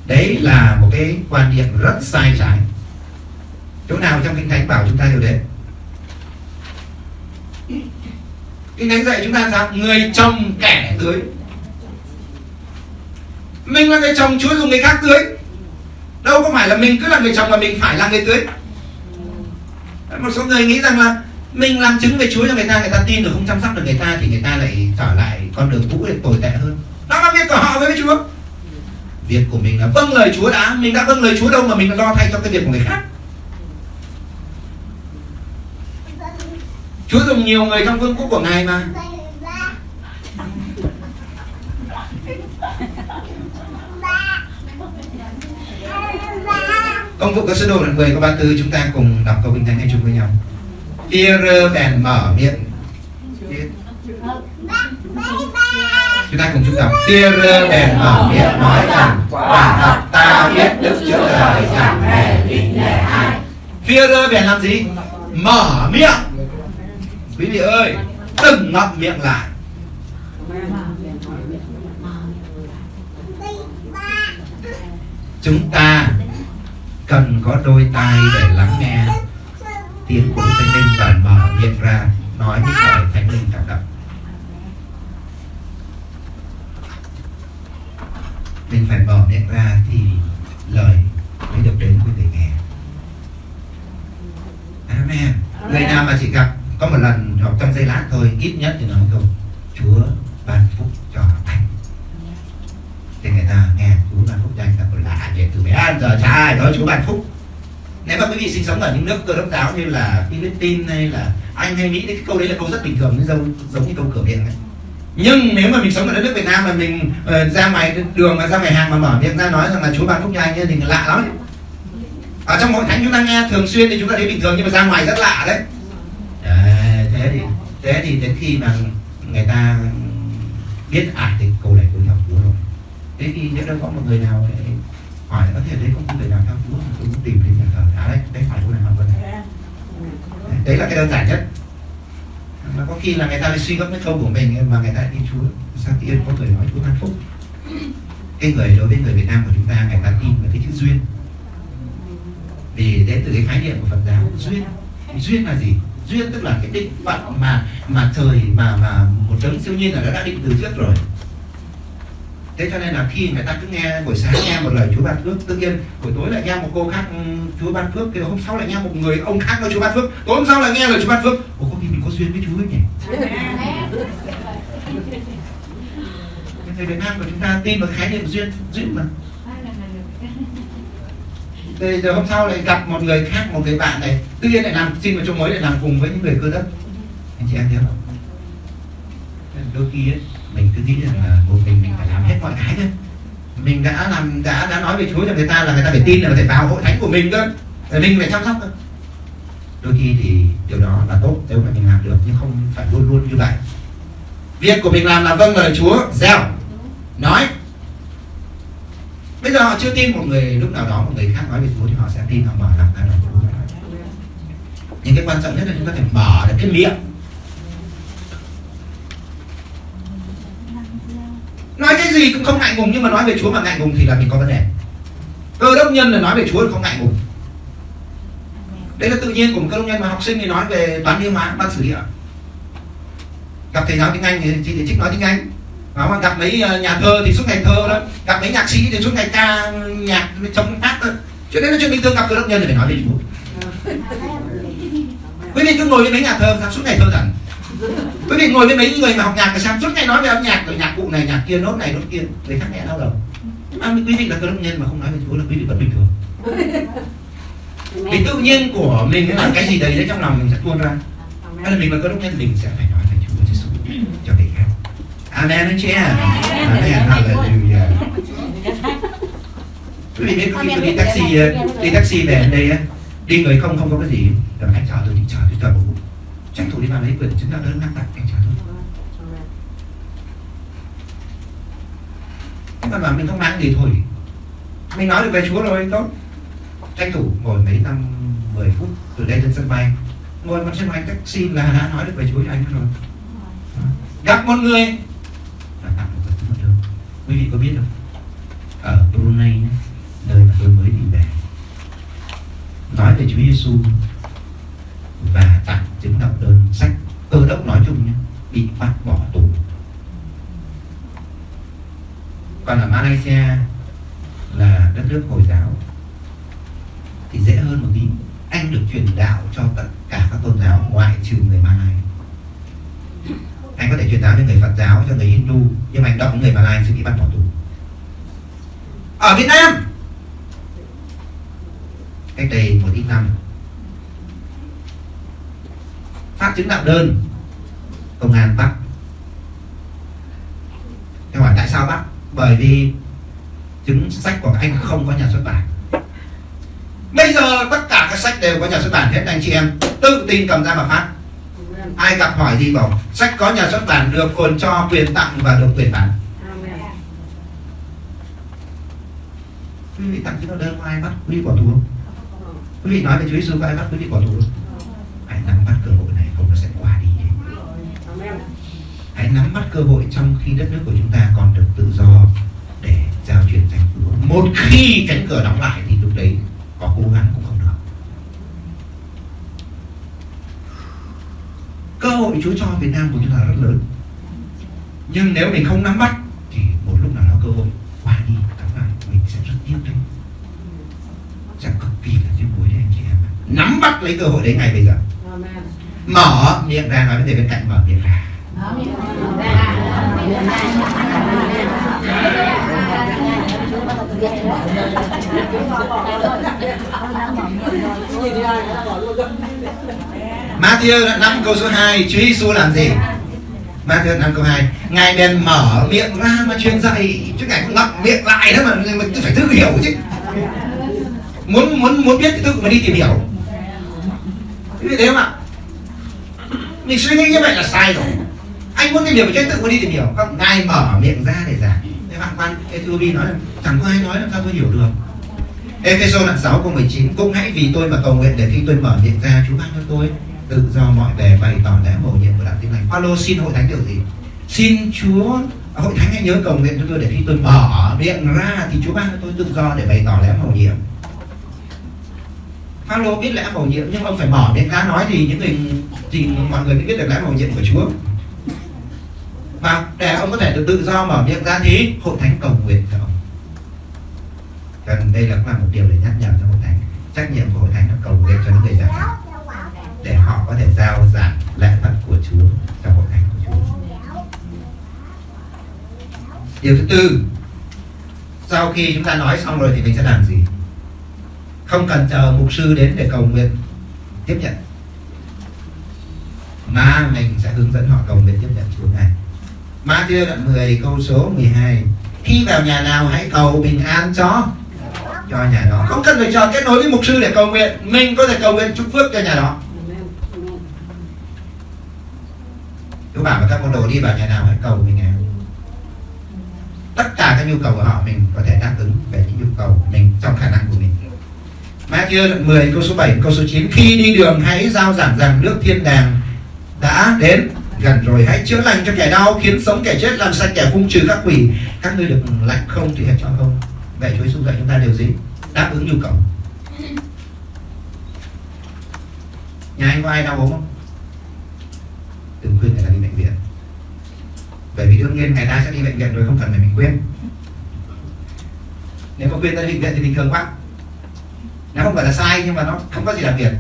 đấy là một cái quan niệm rất sai trái. Chỗ nào trong kinh thánh bảo chúng ta điều đấy? Kinh thánh dạy chúng ta sao người chồng kẻ tưới mình là người chồng, chúa dùng người khác tưới đâu có phải là mình cứ là người chồng mà mình phải là người tưới một số người nghĩ rằng là mình làm chứng về Chúa cho người ta người ta tin rồi không chăm sóc được người ta thì người ta lại trở lại con đường cũ để tồi tệ hơn. Đó là việc của họ với Chúa việc của mình là vâng lời Chúa đã, mình đã vâng lời Chúa đâu mà mình lo thay cho cái việc của người khác Chúa dùng nhiều người trong vương quốc của Ngài mà Công vụ các sứ đồ đoạn 10 câu 34 chúng ta cùng đọc câu kinh thánh hay chung với nhau. Peter bèn mở miệng. Chúng ta cùng chúng ta tia rơ đèn mở miệng nói rằng quả thật ta biết Đức Chúa Trời chẳng hề khinh nể ai. tia rơ đèn làm gì? Mở miệng. Quý vị ơi, đừng ngậm miệng lại. Chúng ta cần có đôi tai để lắng nghe tiếng của Thánh Linh và mở miệng ra nói những lời Thánh Linh cảm động. Mình phải mở miệng ra thì lời mới được đến với người nghe. Amen. Người nào mà chỉ gặp có một lần hoặc trong giây lát thôi, ít nhất thì nói câu Chúa ban phúc cho anh. Thì người ta nghe Chúa ban phúc cho anh ta còn lạ vậy từ bé. Ăn giờ chả ai nói Chúa ban phúc. Nếu mà quý vị sinh sống ở những nước cơ đốc giáo như là Philippines hay là Anh hay Mỹ thì cái câu đấy là câu rất bình thường giống giống như câu cửa miệng ấy nhưng nếu mà mình sống ở đất nước Việt Nam mà mình uh, ra ngoài đường mà ra ngoài hàng mà mở miệng ra nói rằng là Chúa ban phúc cho anh ấy, thì lạ lắm. Ở trong hội thánh chúng ta nghe thường xuyên thì chúng ta thấy bình thường nhưng mà ra ngoài rất lạ đấy. À, thế thì thế thì đến khi mà người ta biết à thì câu này cũng theo Chúa rồi. Thế thì nếu đâu có một người nào để hỏi có thể đấy không người nào theo Chúa tôi muốn tìm đến nhà thờ. À đấy đấy phải chỗ nào hoặc đấy là cái đơn giản nhất mà có khi là người ta lại suy gấp cái câu của mình mà người ta đi Chúa Sáng tiên có người nói Chúa ban phúc? Cái người đối với người Việt Nam của chúng ta người ta tin vào cái chữ duyên. Vì đến từ cái khái niệm của Phật giáo duyên. Duyên là gì? Duyên tức là cái định phận mà mà trời mà mà một đấng siêu nhiên là đã, đã định từ trước rồi. Thế cho nên là khi người ta cứ nghe buổi sáng nghe một lời Chúa ban phước tự nhiên buổi tối lại nghe một cô khác Chúa ban phước thì hôm sau lại nghe một người ông khác nói Chúa ban phước tối hôm sau lại nghe lời Chúa ban phước. Ủa có khi duyên với Chúa ấy nhỉ? [laughs] Người Việt Nam của chúng ta tin vào khái niệm duyên duyên mà. Thì giờ hôm sau lại gặp một người khác một người bạn này tự nhiên lại làm xin vào chỗ mới lại làm cùng với những người cơ đất anh chị em thấy không? Đôi khi ấy, mình cứ nghĩ rằng là một mình mình phải làm hết mọi cái thôi. Mình đã làm đã đã nói về Chúa cho người ta là người ta phải tin là phải vào hội thánh của mình cơ. Mình phải chăm sóc thôi đôi khi thì điều đó là tốt nếu mà mình làm được, nhưng không phải luôn luôn như vậy. Việc của mình làm là vâng lời Chúa. Gieo. Nói. Bây giờ họ chưa tin một người, lúc nào đó một người khác nói về Chúa thì họ sẽ tin, họ mở lòng ra lời Chúa. Nhưng cái quan trọng nhất là chúng ta phải mở được cái miệng. Nói cái gì cũng không ngại ngùng, nhưng mà nói về Chúa mà ngại ngùng thì là mình có vấn đề. Cơ đốc nhân là nói về Chúa không ngại ngùng đấy là tự nhiên của một cơ đốc nhân mà học sinh thì nói về toán lý hóa văn sử địa. Gặp thầy giáo tiếng anh thì chị để trích nói tiếng anh. Đó, gặp mấy ờ, nhà thơ thì suốt ngày thơ đó. Gặp mấy nhạc sĩ thì suốt ngày ca nhạc trong hát đó. cho nên là chuyện bình thường gặp cơ đốc nhân thì phải nói về Chúa quý vị cứ ngồi với mấy nhà thơ sao suốt ngày thơ rằng quý vị ngồi với mấy người mà học nhạc thì sao suốt ngày nói về âm nhạc rồi nhạc cụ này nhạc kia nốt này nốt kia người khác nghe đau đầu. Nhưng mà quý vị là cơ đốc nhân mà không nói về Chúa là quý vị vẫn bình thường vì tự nhiên của mình là cái gì đấy đấy trong lòng mình sẽ tuôn ra. Hay là mình là cơ đốc nhân mình sẽ phải nói về Chúa Giêsu cho người khác. Amen anh chị em. Amen. Hallelujah. Quý vị biết khi tôi đi taxi đi taxi về đây á đi người không không có cái gì rồi anh chở tôi đi chở tôi chở một tranh thủ đi vào lấy quyển chứng đạo đơn năng tặng anh chở tôi. Còn mà mình không mang gì thôi. Mình nói được về Chúa rồi tốt tranh thủ ngồi mấy năm 10 phút từ đây đến sân bay. Ngồi vào sân bay taxi là đã nói được về Chúa cho anh rồi. Gặp một người. Là tặng một vật mất đơn quý vị có biết không? Ở Brunei nơi mà tôi mới đi về. Nói về Chúa Giêsu và tặng chứng đọc đơn sách cơ đốc nói chung nhé bị bắt bỏ tù. Còn ở Malaysia là đất nước hồi giáo thì dễ hơn một tí anh được truyền đạo cho tất cả các tôn giáo ngoại trừ người Malai. anh có thể truyền giáo cho người Phật giáo, cho người Hindu, nhưng mà anh đọc người Malai sẽ bị bắt bỏ tù. Ở Việt Nam, cách đây một ít năm, phát chứng đạo đơn, công an bắt. Em hỏi tại sao bắt? Bởi vì chứng sách của anh không có nhà xuất bản bây giờ tất cả các sách đều có nhà xuất bản hết anh chị em. Tự tin cầm ra mà phát. Ai gặp hỏi gì bảo, sách có nhà xuất bản được còn cho quyền tặng và được quyền bán. Quý vị tặng cho đạo đơn, có ai bắt? Quý vị bỏ tù không? Quý vị nói về Chúa Giêsu có ai bắt? Quý vị bỏ tù không? Hãy nắm bắt cơ hội này, không nó sẽ qua đi. Hãy nắm bắt cơ hội trong khi đất nước của chúng ta còn được tự do để giao truyền danh Chúa. Một khi cánh cửa đóng lại thì lúc đấy có cố gắng cũng không được. Cơ hội Chúa cho Việt Nam của chúng ta rất lớn. Nhưng nếu mình không nắm bắt thì một lúc nào đó cơ hội qua đi đóng lại mình sẽ rất tiếc đấy sẽ cực kỳ là tiếc nuối đấy anh chị em. Nắm bắt lấy cơ hội đấy ngày bây giờ. Mở miệng ra nói với người bên cạnh mở miệng ra Matthew đoạn 5 câu số 2 Chúa Giêsu làm gì? Matthew đoạn 5 câu 2 Ngài bèn mở miệng ra mà truyền dạy. Chứ Ngài cũng lặp miệng lại đó mà Mình phải tự hiểu chứ. Muốn muốn muốn biết thì tự mà đi tìm hiểu. Thế thế mà không ạ? Mình suy nghĩ như vậy là sai rồi. Anh muốn tìm hiểu thì tự muốn đi tìm hiểu. Không, ngài mở miệng ra để giảng thế bạn quan Ethiopia nói là chẳng có ai nói làm sao tôi hiểu được. Ephesos đoạn 6 câu 19 Cũng hãy vì tôi mà cầu nguyện để khi tôi mở miệng ra, Chúa ban cho tôi tự do mọi bề bày tỏ lẽ mầu nhiệm của đạo tin lành. Phaolô xin hội thánh điều gì? Xin Chúa à, hội thánh hãy nhớ cầu nguyện cho tôi để khi tôi mở miệng ra thì Chúa ban cho tôi tự do để bày tỏ lẽ mầu nhiệm. Phaolô biết lẽ mầu nhiệm nhưng ông phải mở miệng ra nói thì những người, thì mọi người mới biết được lẽ mầu nhiệm của Chúa và để ông có thể được tự do mở miệng ra thì hội thánh cầu nguyện cho ông. Cần đây là cũng là một điều để nhắc nhở cho hội thánh. Trách nhiệm của hội thánh là cầu nguyện cho những người giảng để họ có thể giao giảng lẽ thật của Chúa cho hội thánh của Chúa. Điều thứ tư, sau khi chúng ta nói xong rồi thì mình sẽ làm gì? Không cần chờ mục sư đến để cầu nguyện, tiếp nhận. Mà mình sẽ hướng dẫn họ cầu nguyện tiếp nhận Chúa này. Matthew đoạn 10 câu số 12 Khi vào nhà nào hãy cầu bình an cho. Cho nhà đó. Không cần phải cho kết nối với mục sư để cầu nguyện. Mình có thể cầu nguyện chúc phước cho nhà đó. Chúa bảo với các môn đồ đi vào nhà nào hãy cầu bình an. Tất cả các nhu cầu của họ mình có thể đáp ứng về những nhu cầu mình trong khả năng của mình. Matthew đoạn 10 câu số 7 câu số 9 khi đi đường hãy giao giảng rằng nước thiên đàng đã đến gần rồi hãy chữa lành cho kẻ đau khiến sống kẻ chết làm sạch kẻ phung trừ các quỷ. Các ngươi được lạnh không thì hãy cho không. Vậy Chúa Giêsu dạy chúng ta điều gì? Đáp ứng nhu cầu. [laughs] Nhà anh có ai đau ốm không? Đừng khuyên người ta đi bệnh viện. Bởi vì đương nhiên người ta sẽ đi bệnh viện rồi không cần phải mình khuyên. Nếu có khuyên ta đi bệnh viện thì bình thường quá. Nó không phải là sai nhưng mà nó không có gì đặc biệt.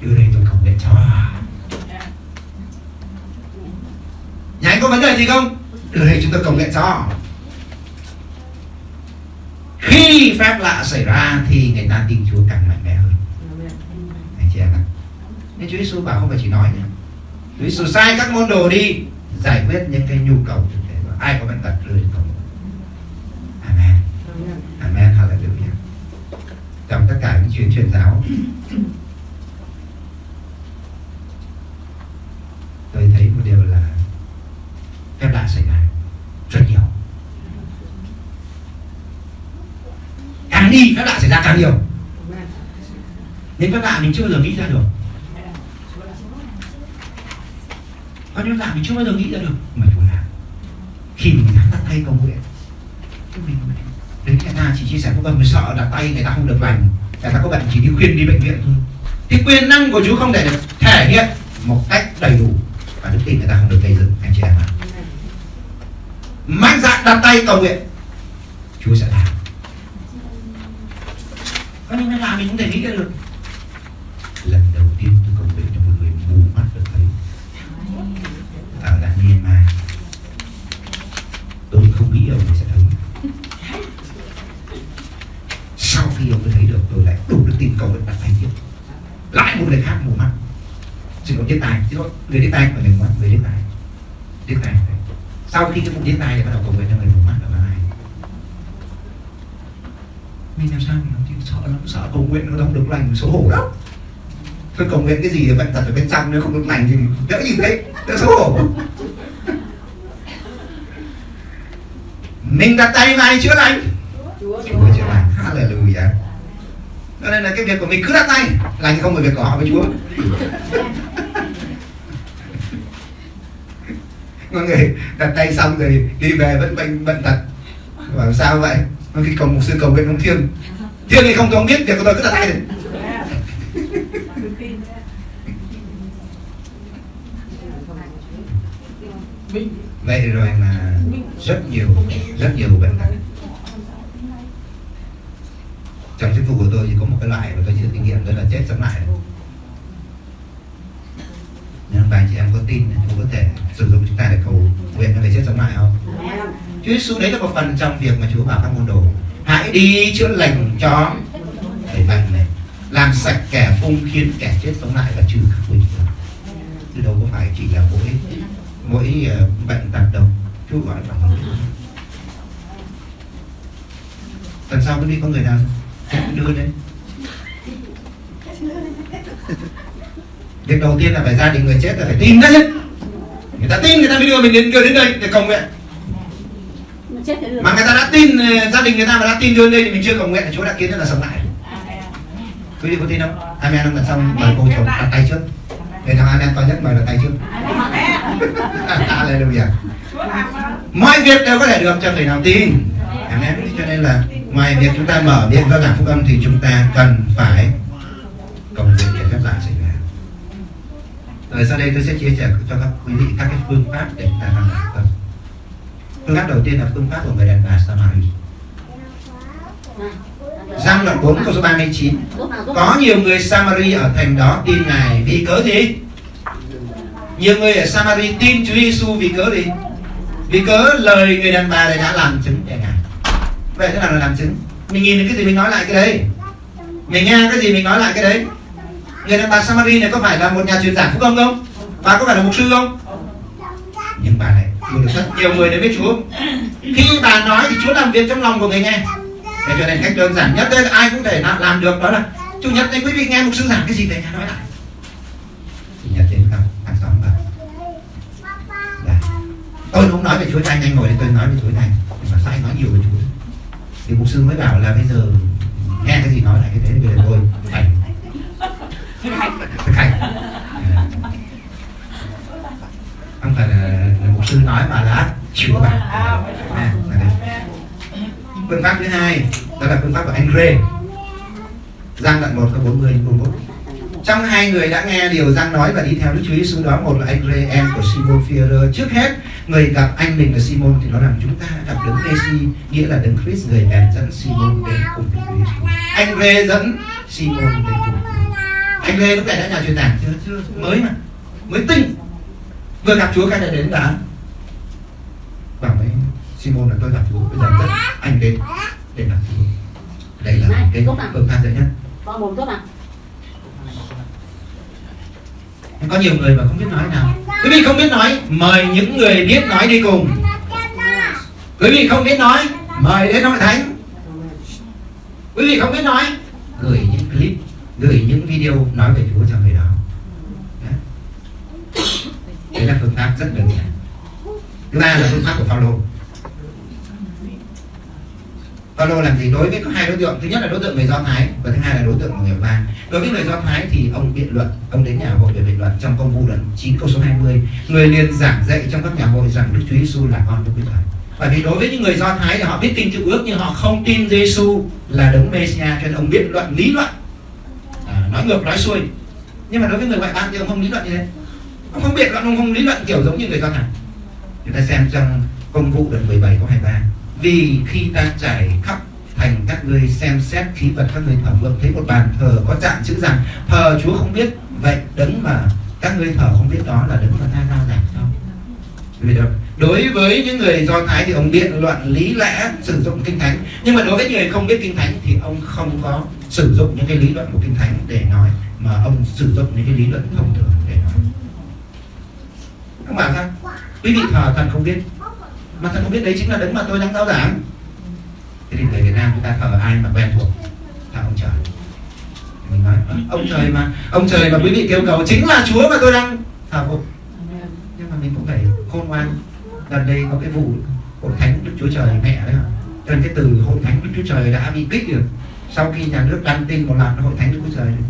Đưa đây tôi không để cho nhà anh có vấn đề gì không? Đưa đây chúng tôi công nghệ cho. Khi phép lạ xảy ra thì người ta tin Chúa càng mạnh mẽ hơn. Anh chị em ạ. Nên Chúa Giêsu bảo không phải chỉ nói nhé. Chúa Giêsu sai các môn đồ đi giải quyết những cái nhu cầu thực tế. Ai có bệnh tật đến cầu. Amen. Amen. Hallelujah. Trong tất cả những chuyến truyền giáo. [coughs] Tôi thấy một điều là phép xảy ra rất nhiều. Càng đi phép lạ xảy ra càng nhiều. Nên phép lạ mình chưa bao giờ nghĩ ra được. Có những lạ mình chưa bao giờ nghĩ ra được. Mà Chúa làm khi mình dám đặt tay cầu nguyện mình đến người ta chỉ chia sẻ phúc âm mình sợ đặt tay người ta không được lành người ta có bệnh chỉ đi khuyên đi bệnh viện thôi. Thì quyền năng của Chúa không thể được thể hiện một cách đầy đủ. Và đức tin người ta không được gây dựng, anh chị em ạ mạnh dạn đặt tay cầu nguyện. Chúa sẽ làm có những cái làm mình không thể nghĩ ra được. Lần đầu tiên tôi cầu nguyện cho một người mù mắt được thấy. Ở là Myanmar tôi không nghĩ ông ấy sẽ thấy. Sau khi ông ấy thấy được tôi lại đủ đức tin cầu nguyện đặt tay tiếp. Lại một người khác mù mắt. Xin lỗi điếc tai xin lỗi người điếc tai phải người mắt người điếc tai. Điếc tai sau khi cái vụ điếc tai thì bắt đầu cầu nguyện cho người mù mắt là ai mình làm sao mình không sợ lắm sợ cầu nguyện nó không được lành xấu hổ lắm. Tôi cầu nguyện cái gì thì bệnh tật ở bên trong nếu không được lành thì đỡ gì đấy đỡ xấu hổ. Mình đặt tay vào chữa lành. Chúa. chữa lành. Hallelujah. Cho nên là cái việc của mình cứ đặt tay lành không phải việc của họ với Chúa mọi người đặt tay xong rồi đi về vẫn bệnh bệnh tật. Bảo sao vậy? Khi cầu một sư cầu nguyện ông thiên thiên thì không có biết việc của tôi, cứ đặt tay này vậy rồi mà rất nhiều rất nhiều bệnh tật. Trong chức vụ của tôi thì có một cái loại mà tôi chưa kinh nghiệm, đó là chết sống lại. Nhưng bạn thì em có tin thì có thể sử dụng chúng ta để cầu nguyện cho người chết sống lại không? Chúa Giêsu đấy là một phần trong việc mà Chúa bảo các môn đồ hãy đi chữa lành cho người bệnh này làm sạch kẻ phung khiến kẻ chết sống lại và trừ các quỷ chứ đâu có phải chỉ là mỗi mỗi uh, bệnh tật đâu. Chúa gọi là một lần sau cứ đi có người nào đưa đấy? [laughs] việc đầu tiên là phải gia đình người chết là phải tin đã nhất người ta tin người ta mới đưa mình đến đưa đến đây để cầu nguyện. Mà người ta đã tin gia đình người ta mà đã tin đưa đến đây thì mình chưa cầu nguyện Chúa đã kiến rất là sống lại. Quý vị có tin không? Amen không? Lần xong mời cô chồng đặt tay trước. Để thằng amen to nhất mời đặt tay trước. [laughs] Hallelujah. Mọi việc đều có thể được cho người nào tin. Amen. Cho nên là ngoài việc chúng ta mở miệng ra giảng phúc âm thì chúng ta cần phải cầu nguyện để phép ra rồi sau đây tôi sẽ chia sẻ cho các quý vị các cái phương pháp để chúng ta làm phúc phương pháp đầu tiên là phương pháp của người đàn bà Samari Giang đoạn 4 câu số 39 Có nhiều người Samari ở thành đó tin Ngài vì cớ gì? Nhiều người ở Samari tin Chúa Giêsu vì cớ gì? Vì cớ lời người đàn bà này đã làm chứng cho Ngài Vậy thế nào là làm chứng? Mình nhìn cái gì mình nói lại cái đấy Mình nghe cái gì mình nói lại cái đấy Người đàn bà Samari này có phải là một nhà truyền giảng phúc âm không? Bà có phải là mục sư không? Nhưng bà này được rất nhiều người đến với Chúa. Khi bà nói thì Chúa làm việc trong lòng của người nghe. Để cho nên cách đơn giản nhất đây ai cũng thể làm, làm được đó là chủ nhật này quý vị nghe mục sư giảng cái gì về nhà nói lại. Chủ nhật đến không hàng xóm bà Đã. Dạ. tôi không nói về chúa Thanh anh ngồi đây tôi nói về chúa Thanh mà sai nói nhiều về chúa? Thì mục sư mới bảo là bây giờ nghe cái gì nói lại cái thế bây giờ tôi phải thực hành không phải là, là mục sư nói mà là chữa bạn à, phương pháp thứ hai đó là phương pháp của anh rê Giang đoạn 1 câu 40 41 trong hai người đã nghe điều Giang nói và đi theo Đức Chúa Giêsu đó một là anh rê em của Simon Pierre trước hết người gặp anh mình là Simon thì nó rằng chúng ta gặp đấng Messi nghĩa là đấng Christ người bèn dẫn Simon đến cùng với Chúa Giêsu. Anh rê dẫn Simon đến cùng anh Ray lúc này đã nhà truyền giảng chưa chưa mới mà. Mới tinh. Vừa gặp Chúa cái này đến đã bảo với Simon là tôi gặp Chúa. Bây giờ dẫn anh đến để gặp Chúa. Đây là Này, cái phương pháp dễ nhất Con mồm tốt nào? Có nhiều người mà không biết nói nào. Quý vị không biết nói mời những người biết nói đi cùng. Quý vị không biết nói mời đến hội thánh. Quý vị không biết nói gửi những clip gửi những video nói về Chúa cho người đó. Đấy. là phương pháp rất đơn giản. Thứ ba là phương pháp của Phaolô. Phaolô làm gì? Đối với có hai đối tượng. Thứ nhất là đối tượng người Do Thái và thứ hai là đối tượng người Ba. Đối với người Do Thái thì ông biện luận ông đến nhà hội để biện luận trong công vụ lần 9 câu số 20 người liền giảng dạy trong các nhà hội rằng Đức Chúa Giêsu là con Đức Chúa Trời bởi vì đối với những người Do Thái thì họ biết tin chữ ước nhưng họ không tin Giêsu là đấng Messiah, cho nên ông biện luận lý luận nói ngược, nói xuôi. Nhưng mà đối với người ngoại bang thì ông không lý luận như thế. Ông không biện luận, ông không lý luận kiểu giống như người Do Thái chúng ta xem trong công vụ đoạn 17 câu 23 vì khi ta trải khắp thành các ngươi xem xét khí vật các ngươi thờ vượng, thấy một bàn thờ có trạng chữ rằng thờ Chúa không biết, vậy đấng mà các ngươi thờ không biết đó là đấng mà ta giao giảng không đối với những người do thái thì ông biện luận lý lẽ, sử dụng kinh thánh. Nhưng mà đối với người không biết kinh thánh thì ông không có sử dụng những cái lý luận của kinh thánh để nói, mà ông sử dụng những cái lý luận thông thường để nói. Các bạn sao quý vị thờ thần không biết, mà thần không biết đấy chính là đấng mà tôi đang giáo giảng. Thế thì người Việt Nam chúng ta thờ ai mà quen thuộc? Thờ ông trời. Mình nói ờ, ông trời mà, ông trời mà quý vị kêu cầu chính là Chúa mà tôi đang thờ phụng nhưng mà mình cũng phải khôn ngoan. Gần đây có cái vụ hội thánh Đức Chúa Trời mẹ đấy ạ. Cho nên cái từ hội thánh Đức Chúa Trời đã bị kích được sau khi nhà nước đăng tin một loạt hội thánh Đức Chúa Trời này,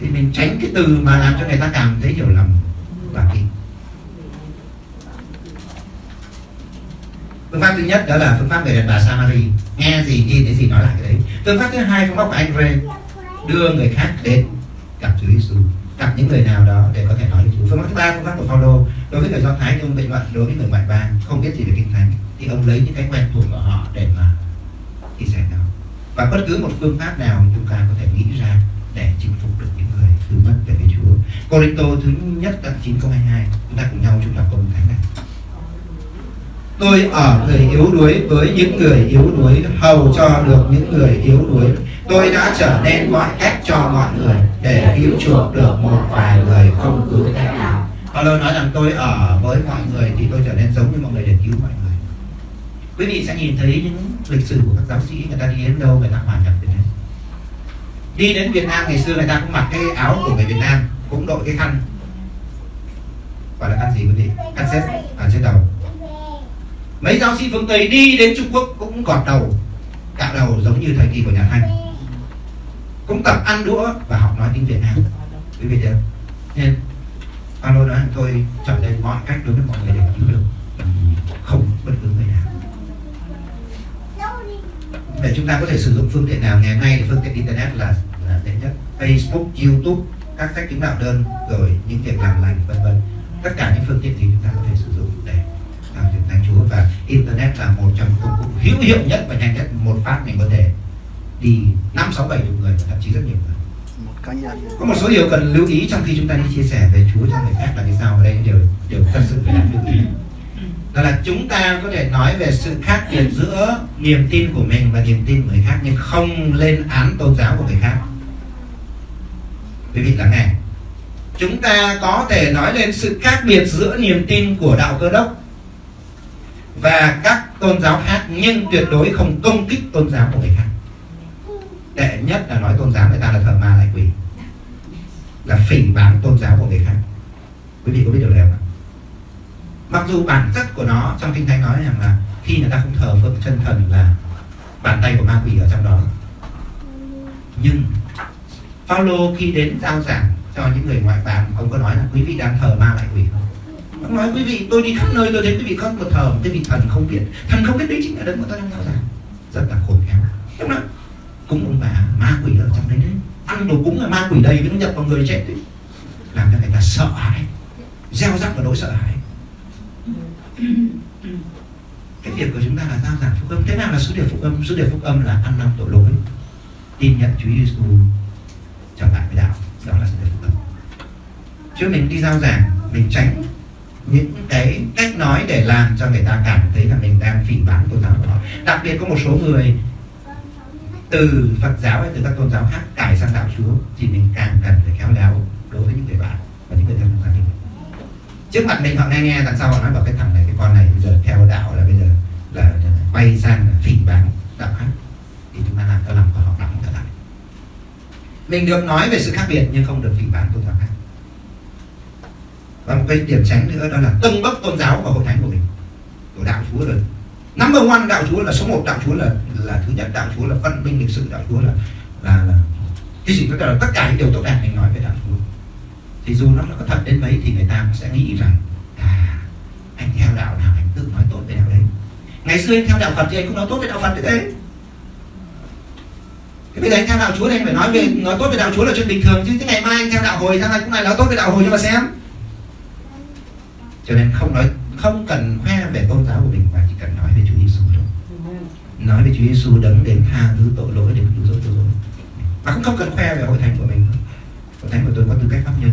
thì mình tránh cái từ mà làm cho người ta cảm thấy hiểu lầm và kỳ phương pháp thứ nhất đó là phương pháp người đàn bà Samari. Nghe gì nhìn thấy gì nói lại cái đấy. Phương pháp thứ hai phương pháp của anh Ray đưa người khác đến gặp Chúa Giêsu gặp những người nào đó để có thể nói được Chúa. Phương pháp thứ ba phương pháp của Phaolô đối với người Do Thái trong bệnh luận đối với người ngoại bang không biết gì về kinh thánh. Thì ông lấy những cái quen thuộc của họ để mà chia sẻ nhau và bất cứ một phương pháp nào chúng ta có thể nghĩ ra để chinh phục được những người từ mất về với Chúa. Corinto thứ nhất đoạn 9 câu 22 chúng ta cùng nhau chúng ta câu thánh này. Tôi ở người yếu đuối với những người yếu đuối, hầu cho được những người yếu đuối. Tôi đã trở nên mọi cách cho mọi người để cứu chuộc được một vài người không cứu cách nào. Paulo nói rằng tôi ở với mọi người thì tôi trở nên giống như mọi người để cứu mọi người quý vị sẽ nhìn thấy những lịch sử của các giáo sĩ người ta đi đến đâu, người ta hòa nhập việt nam đi đến Việt Nam ngày xưa người ta cũng mặc cái áo của người Việt Nam, cũng đội cái khăn. Gọi là khăn gì quý vị? Khăn xếp ở trên đầu. Mấy giáo sĩ phương Tây đi đến Trung Quốc cũng gọt đầu, cạo đầu giống như thời kỳ của nhà Thanh. Cũng tập ăn đũa và học nói tiếng Việt Nam. Quý vị thấy nên, alo nói, tôi trở nên mọi cách đối với mọi người để cứu được. Không, bất cứ người nào để chúng ta có thể sử dụng phương tiện nào ngày nay thì phương tiện internet là là dễ nhất. Facebook, YouTube, các sách chứng đạo đơn rồi những việc làm lành vân vân. Tất cả những phương tiện thì chúng ta có thể sử dụng để làm việc thánh Chúa. Và internet là một trong công cụ hữu hiệu nhất và nhanh nhất một phát mình có thể đi năm sáu bảy chục người thậm chí rất nhiều người. Có một số điều cần lưu ý trong khi chúng ta đi chia sẻ về Chúa cho người khác là như sau ở đây điều điều thật sự phải đáng lưu ý đó là chúng ta có thể nói về sự khác biệt giữa niềm tin của mình và niềm tin của người khác, nhưng không lên án tôn giáo của người khác. Quý vị lắng nghe. Chúng ta có thể nói lên sự khác biệt giữa niềm tin của đạo cơ đốc và các tôn giáo khác, nhưng tuyệt đối không công kích tôn giáo của người khác. Tệ nhất là nói tôn giáo người ta là thờ ma lại quỷ là phỉ báng tôn giáo của người khác. Quý vị có biết điều này không mặc dù bản chất của nó trong kinh thánh nói rằng là khi người ta không thờ phượng chân thần là bàn tay của ma quỷ ở trong đó. Nhưng Paulo khi đến giao giảng cho những người ngoại bang, ông có nói là quý vị đang thờ ma lại quỷ không? Ông nói, quý vị, tôi đi khắp nơi, tôi thấy quý vị không một thờ một cái vị thần không biết. Thần không biết đấy chính là đấng mà tôi đang giao giảng. Rất là khôn khéo. Đúng không cúng ông bà ma quỷ ở trong đấy đấy. Ăn đồ cúng là ma quỷ đầy với nó nhập vào người chết đấy. Làm cho người ta sợ hãi. Gieo rắc vào nỗi sợ hãi cái việc của chúng ta là giao giảng phúc âm. Thế nào là sứ điệp phúc âm? Sứ điệp phúc âm là ăn năn tội lỗi. Tin nhận Chúa Giêsu trở lại với đạo. Đó là sứ điệp phúc âm. Chứ mình đi giao giảng, mình tránh những cái cách nói để làm cho người ta cảm thấy là mình đang phỉ báng tôn giáo của họ. Đặc biệt có một số người từ Phật giáo hay từ các tôn giáo khác cải sang đạo Chúa, thì mình càng cần phải khéo léo đối với những người bạn và những người thân trong gia đình trước mặt mình họ nghe nghe đằng sau họ nói vào cái thằng này, cái con này bây giờ theo đạo là bây giờ là quay sang phỉ báng đạo khác thì chúng ta làm cho lòng của họ đóng trở lại mình được nói về sự khác biệt nhưng không được phỉ báng tôn giáo khác. Và một cái điểm tránh nữa đó là tâng bốc tôn giáo và hội thánh của mình. Của đạo chúa rồi. Number one đạo chúa là số một đạo chúa là là thứ nhất đạo chúa là văn minh lịch sự đạo chúa là là, là cái gì? Tất cả tất cả những điều tốt đẹp mình nói về đạo chúa. Thì dù nó có thật đến mấy thì người ta cũng sẽ nghĩ rằng à anh theo đạo nào anh tự nói tốt về đạo đấy ngày xưa anh theo đạo phật thì anh cũng nói tốt về đạo phật đấy thế. Bây giờ anh theo đạo chúa thì anh phải nói về, nói tốt về đạo chúa là chuyện bình thường chứ. Thế ngày mai anh theo đạo hồi sang này cũng lại nói tốt về đạo hồi cho mà xem? Cho nên không nói, không cần khoe về tôn giáo của mình, mà chỉ cần nói về Chúa Giêsu thôi. Nói về Chúa Giêsu đấng đến tha thứ tội lỗi, đến cứu rỗi tội lỗi. Mà cũng không cần khoe về hội thánh của mình hội thánh của tôi có tư cách pháp nhân,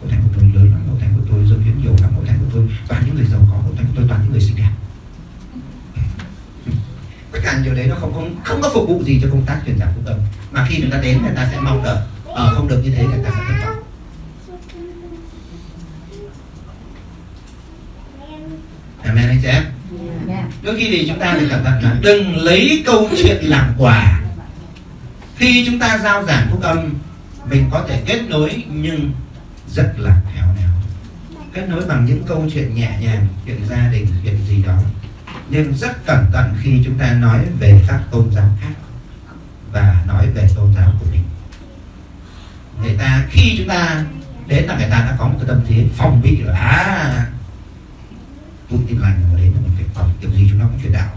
hội thánh của tôi lớn lắm, hội thánh của tôi dân hiến nhiều lắm hội thánh của tôi và những người giàu có hội thánh của tôi toàn những người xinh đẹp tất cả điều đấy nó không có phục vụ gì cho công tác truyền giảng phúc âm. Mà khi người ta đến người ta sẽ mong đợi. Ở không được như thế người ta sẽ thất vọng. Amen anh chị em? Đôi khi thì chúng ta phải cẩn thận là đừng lấy câu chuyện làm quà. Khi chúng ta giao giảng phúc âm Mình có thể kết nối nhưng rất là khéo léo. Kết nối bằng những câu chuyện nhẹ nhàng Chuyện gia đình, chuyện gì đó nhưng rất cẩn thận khi chúng ta nói về các tôn giáo khác Và nói về tôn giáo của mình. Người ta, khi chúng ta đến là người ta đã có một cái tâm thế phòng bị rồi. À tôi tin lành mà đến là mình phải phòng kiểu gì chúng nó cũng chuyển đạo.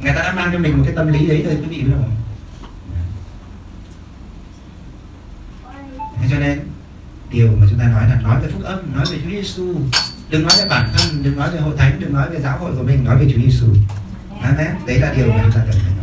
Người ta đã mang cho mình một cái tâm lý đấy thôi, quý vị biết không? Cho nên, điều mà chúng ta nói là nói về phúc âm, nói về Chúa Giêsu đừng nói về bản thân, đừng nói về hội thánh, đừng nói về giáo hội của mình, nói về Chúa Giêsu. Amen. Đấy là điều mà chúng ta cần phải nói.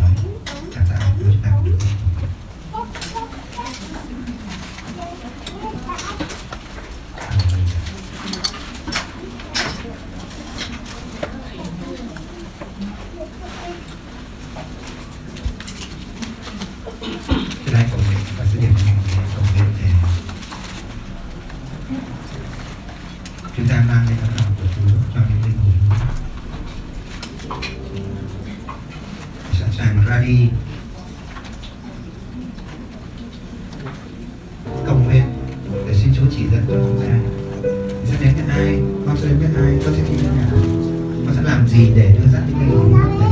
Gì để đưa ra. những cái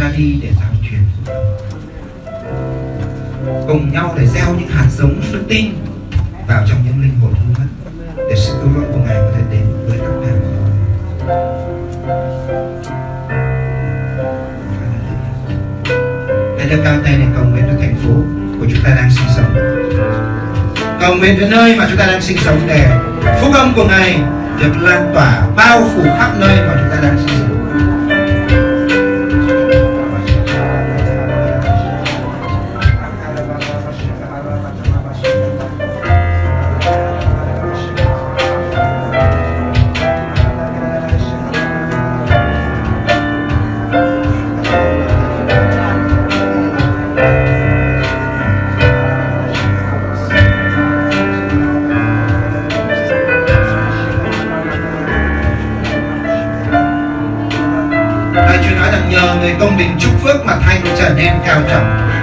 ra đi để giáo truyền. Cùng nhau để gieo những hạt giống đức tin vào trong những linh hồn hư mất, để sự cứu rỗi của ngài có thể đến với các bạn. Hãy đưa cao tay để cầu nguyện cho thành phố của chúng ta đang sinh sống. Cầu nguyện cho nơi mà chúng ta đang sinh sống để phúc âm của ngài được lan tỏa, bao phủ khắp nơi mà chúng ta đang sinh sống.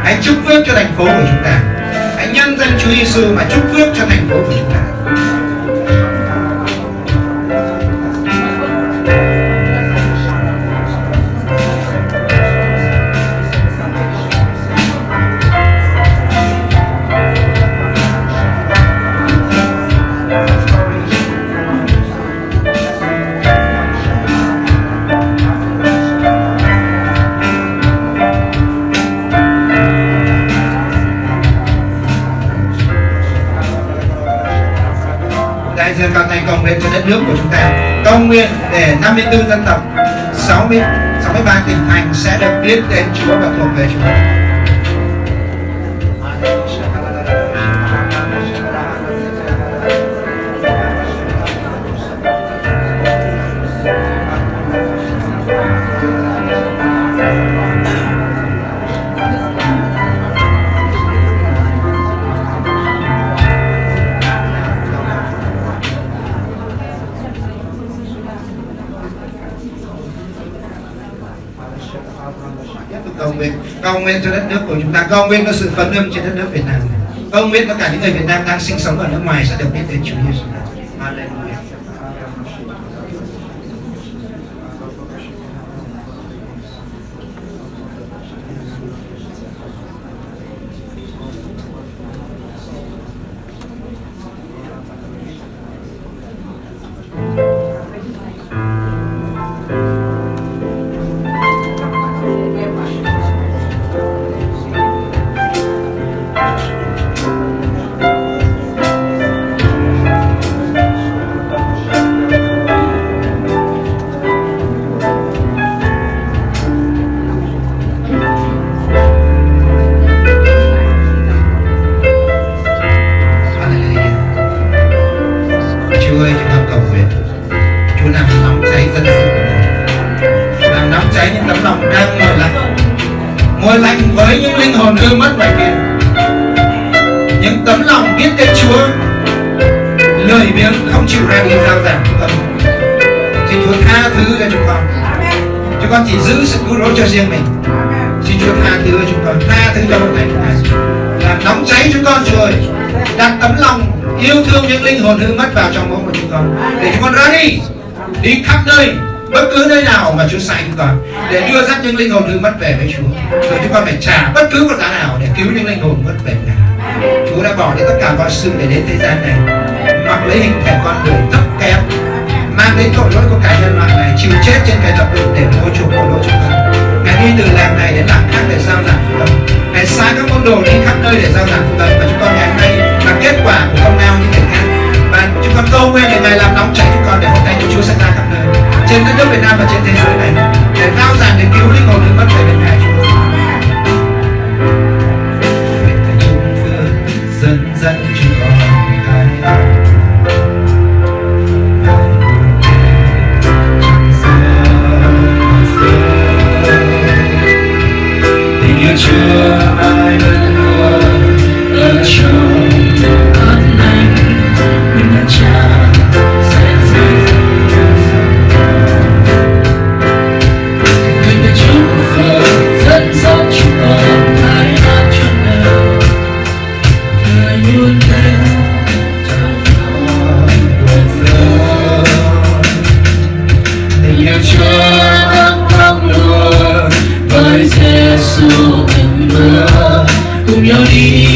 Hãy chúc phước cho thành phố của chúng ta. Hãy nhân danh Chúa Giêsu mà chúc phước cho thành phố của chúng ta. Nước của chúng ta. Cầu nguyện để 54 dân tộc, 60 63 tỉnh thành sẽ được biết đến Chúa và thuộc về Chúa. Nguyện cho đất nước của chúng ta cầu nguyện cho sự phấn âm trên đất nước Việt Nam cầu nguyện cho cả những người Việt Nam đang sinh sống ở nước ngoài sẽ được biết đến Chúa Giêsu. Về với Chúa. Rồi chúng con phải trả bất cứ một giá nào để cứu những linh hồn mất về Ngài. Chúa đã bỏ đi tất cả mọi sự để đến thế gian này, mặc lấy hình thể con người thấp kém, mang đến tội lỗi của cả nhân loại này, chịu chết trên cái thập tự để mua chuộc tội lỗi chúng con. Ngài đi từ làng này đến làng khác để giao giảng phúc âm. Ngài sai các môn đồ đi khắp nơi để giao giảng phúc âm và chúng con ngày hôm nay là kết quả của công lao những người khác chúng con cầu nguyện để Ngài làm nóng cháy chúng con để hôm nay Chúa Chúa sẽ ra khắp nơi. Trên đất nước Việt Nam và trên thế giới này, để giao giảng để cứu linh hồn những bất tử bên Ngài Chúa. You.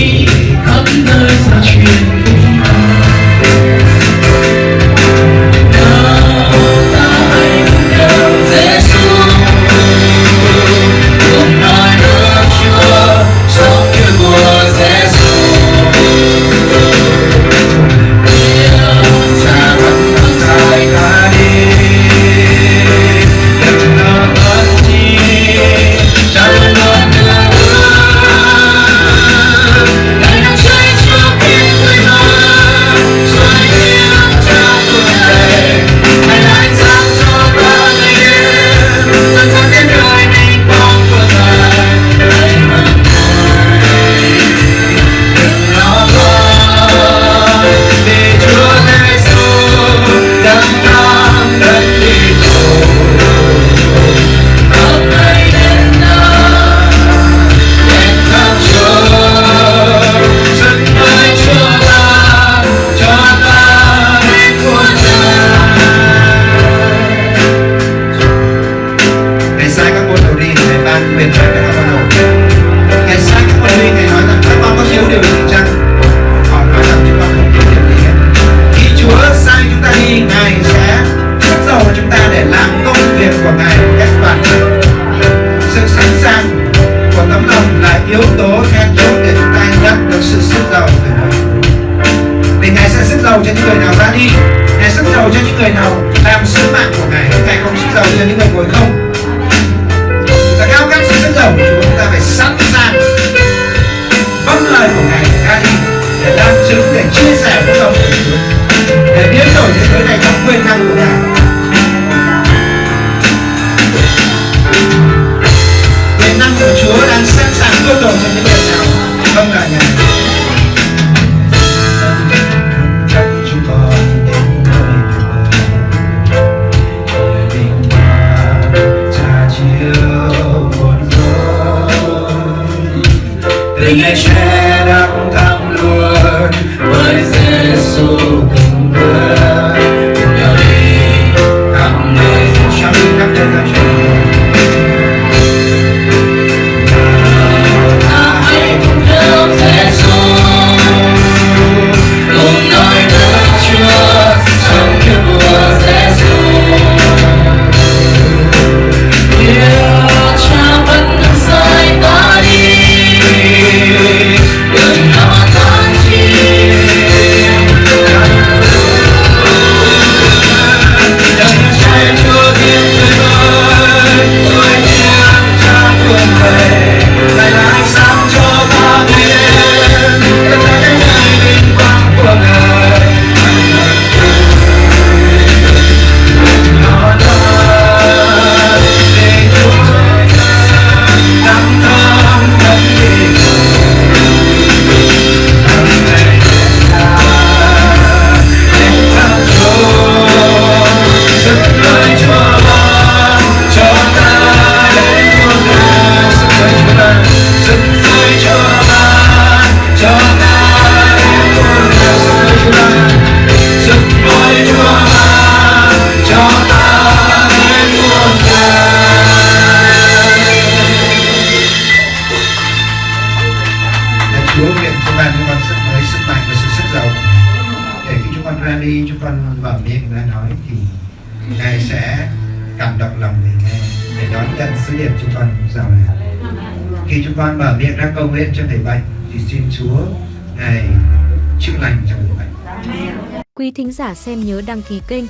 đăng ký kênh,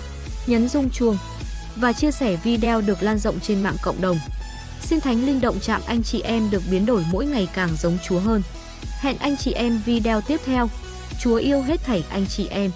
nhấn rung chuông và chia sẻ video được lan rộng trên mạng cộng đồng. Xin Thánh Linh Động chạm anh chị em được biến đổi mỗi ngày càng giống Chúa hơn. Hẹn anh chị em video tiếp theo. Chúa yêu hết thảy anh chị em.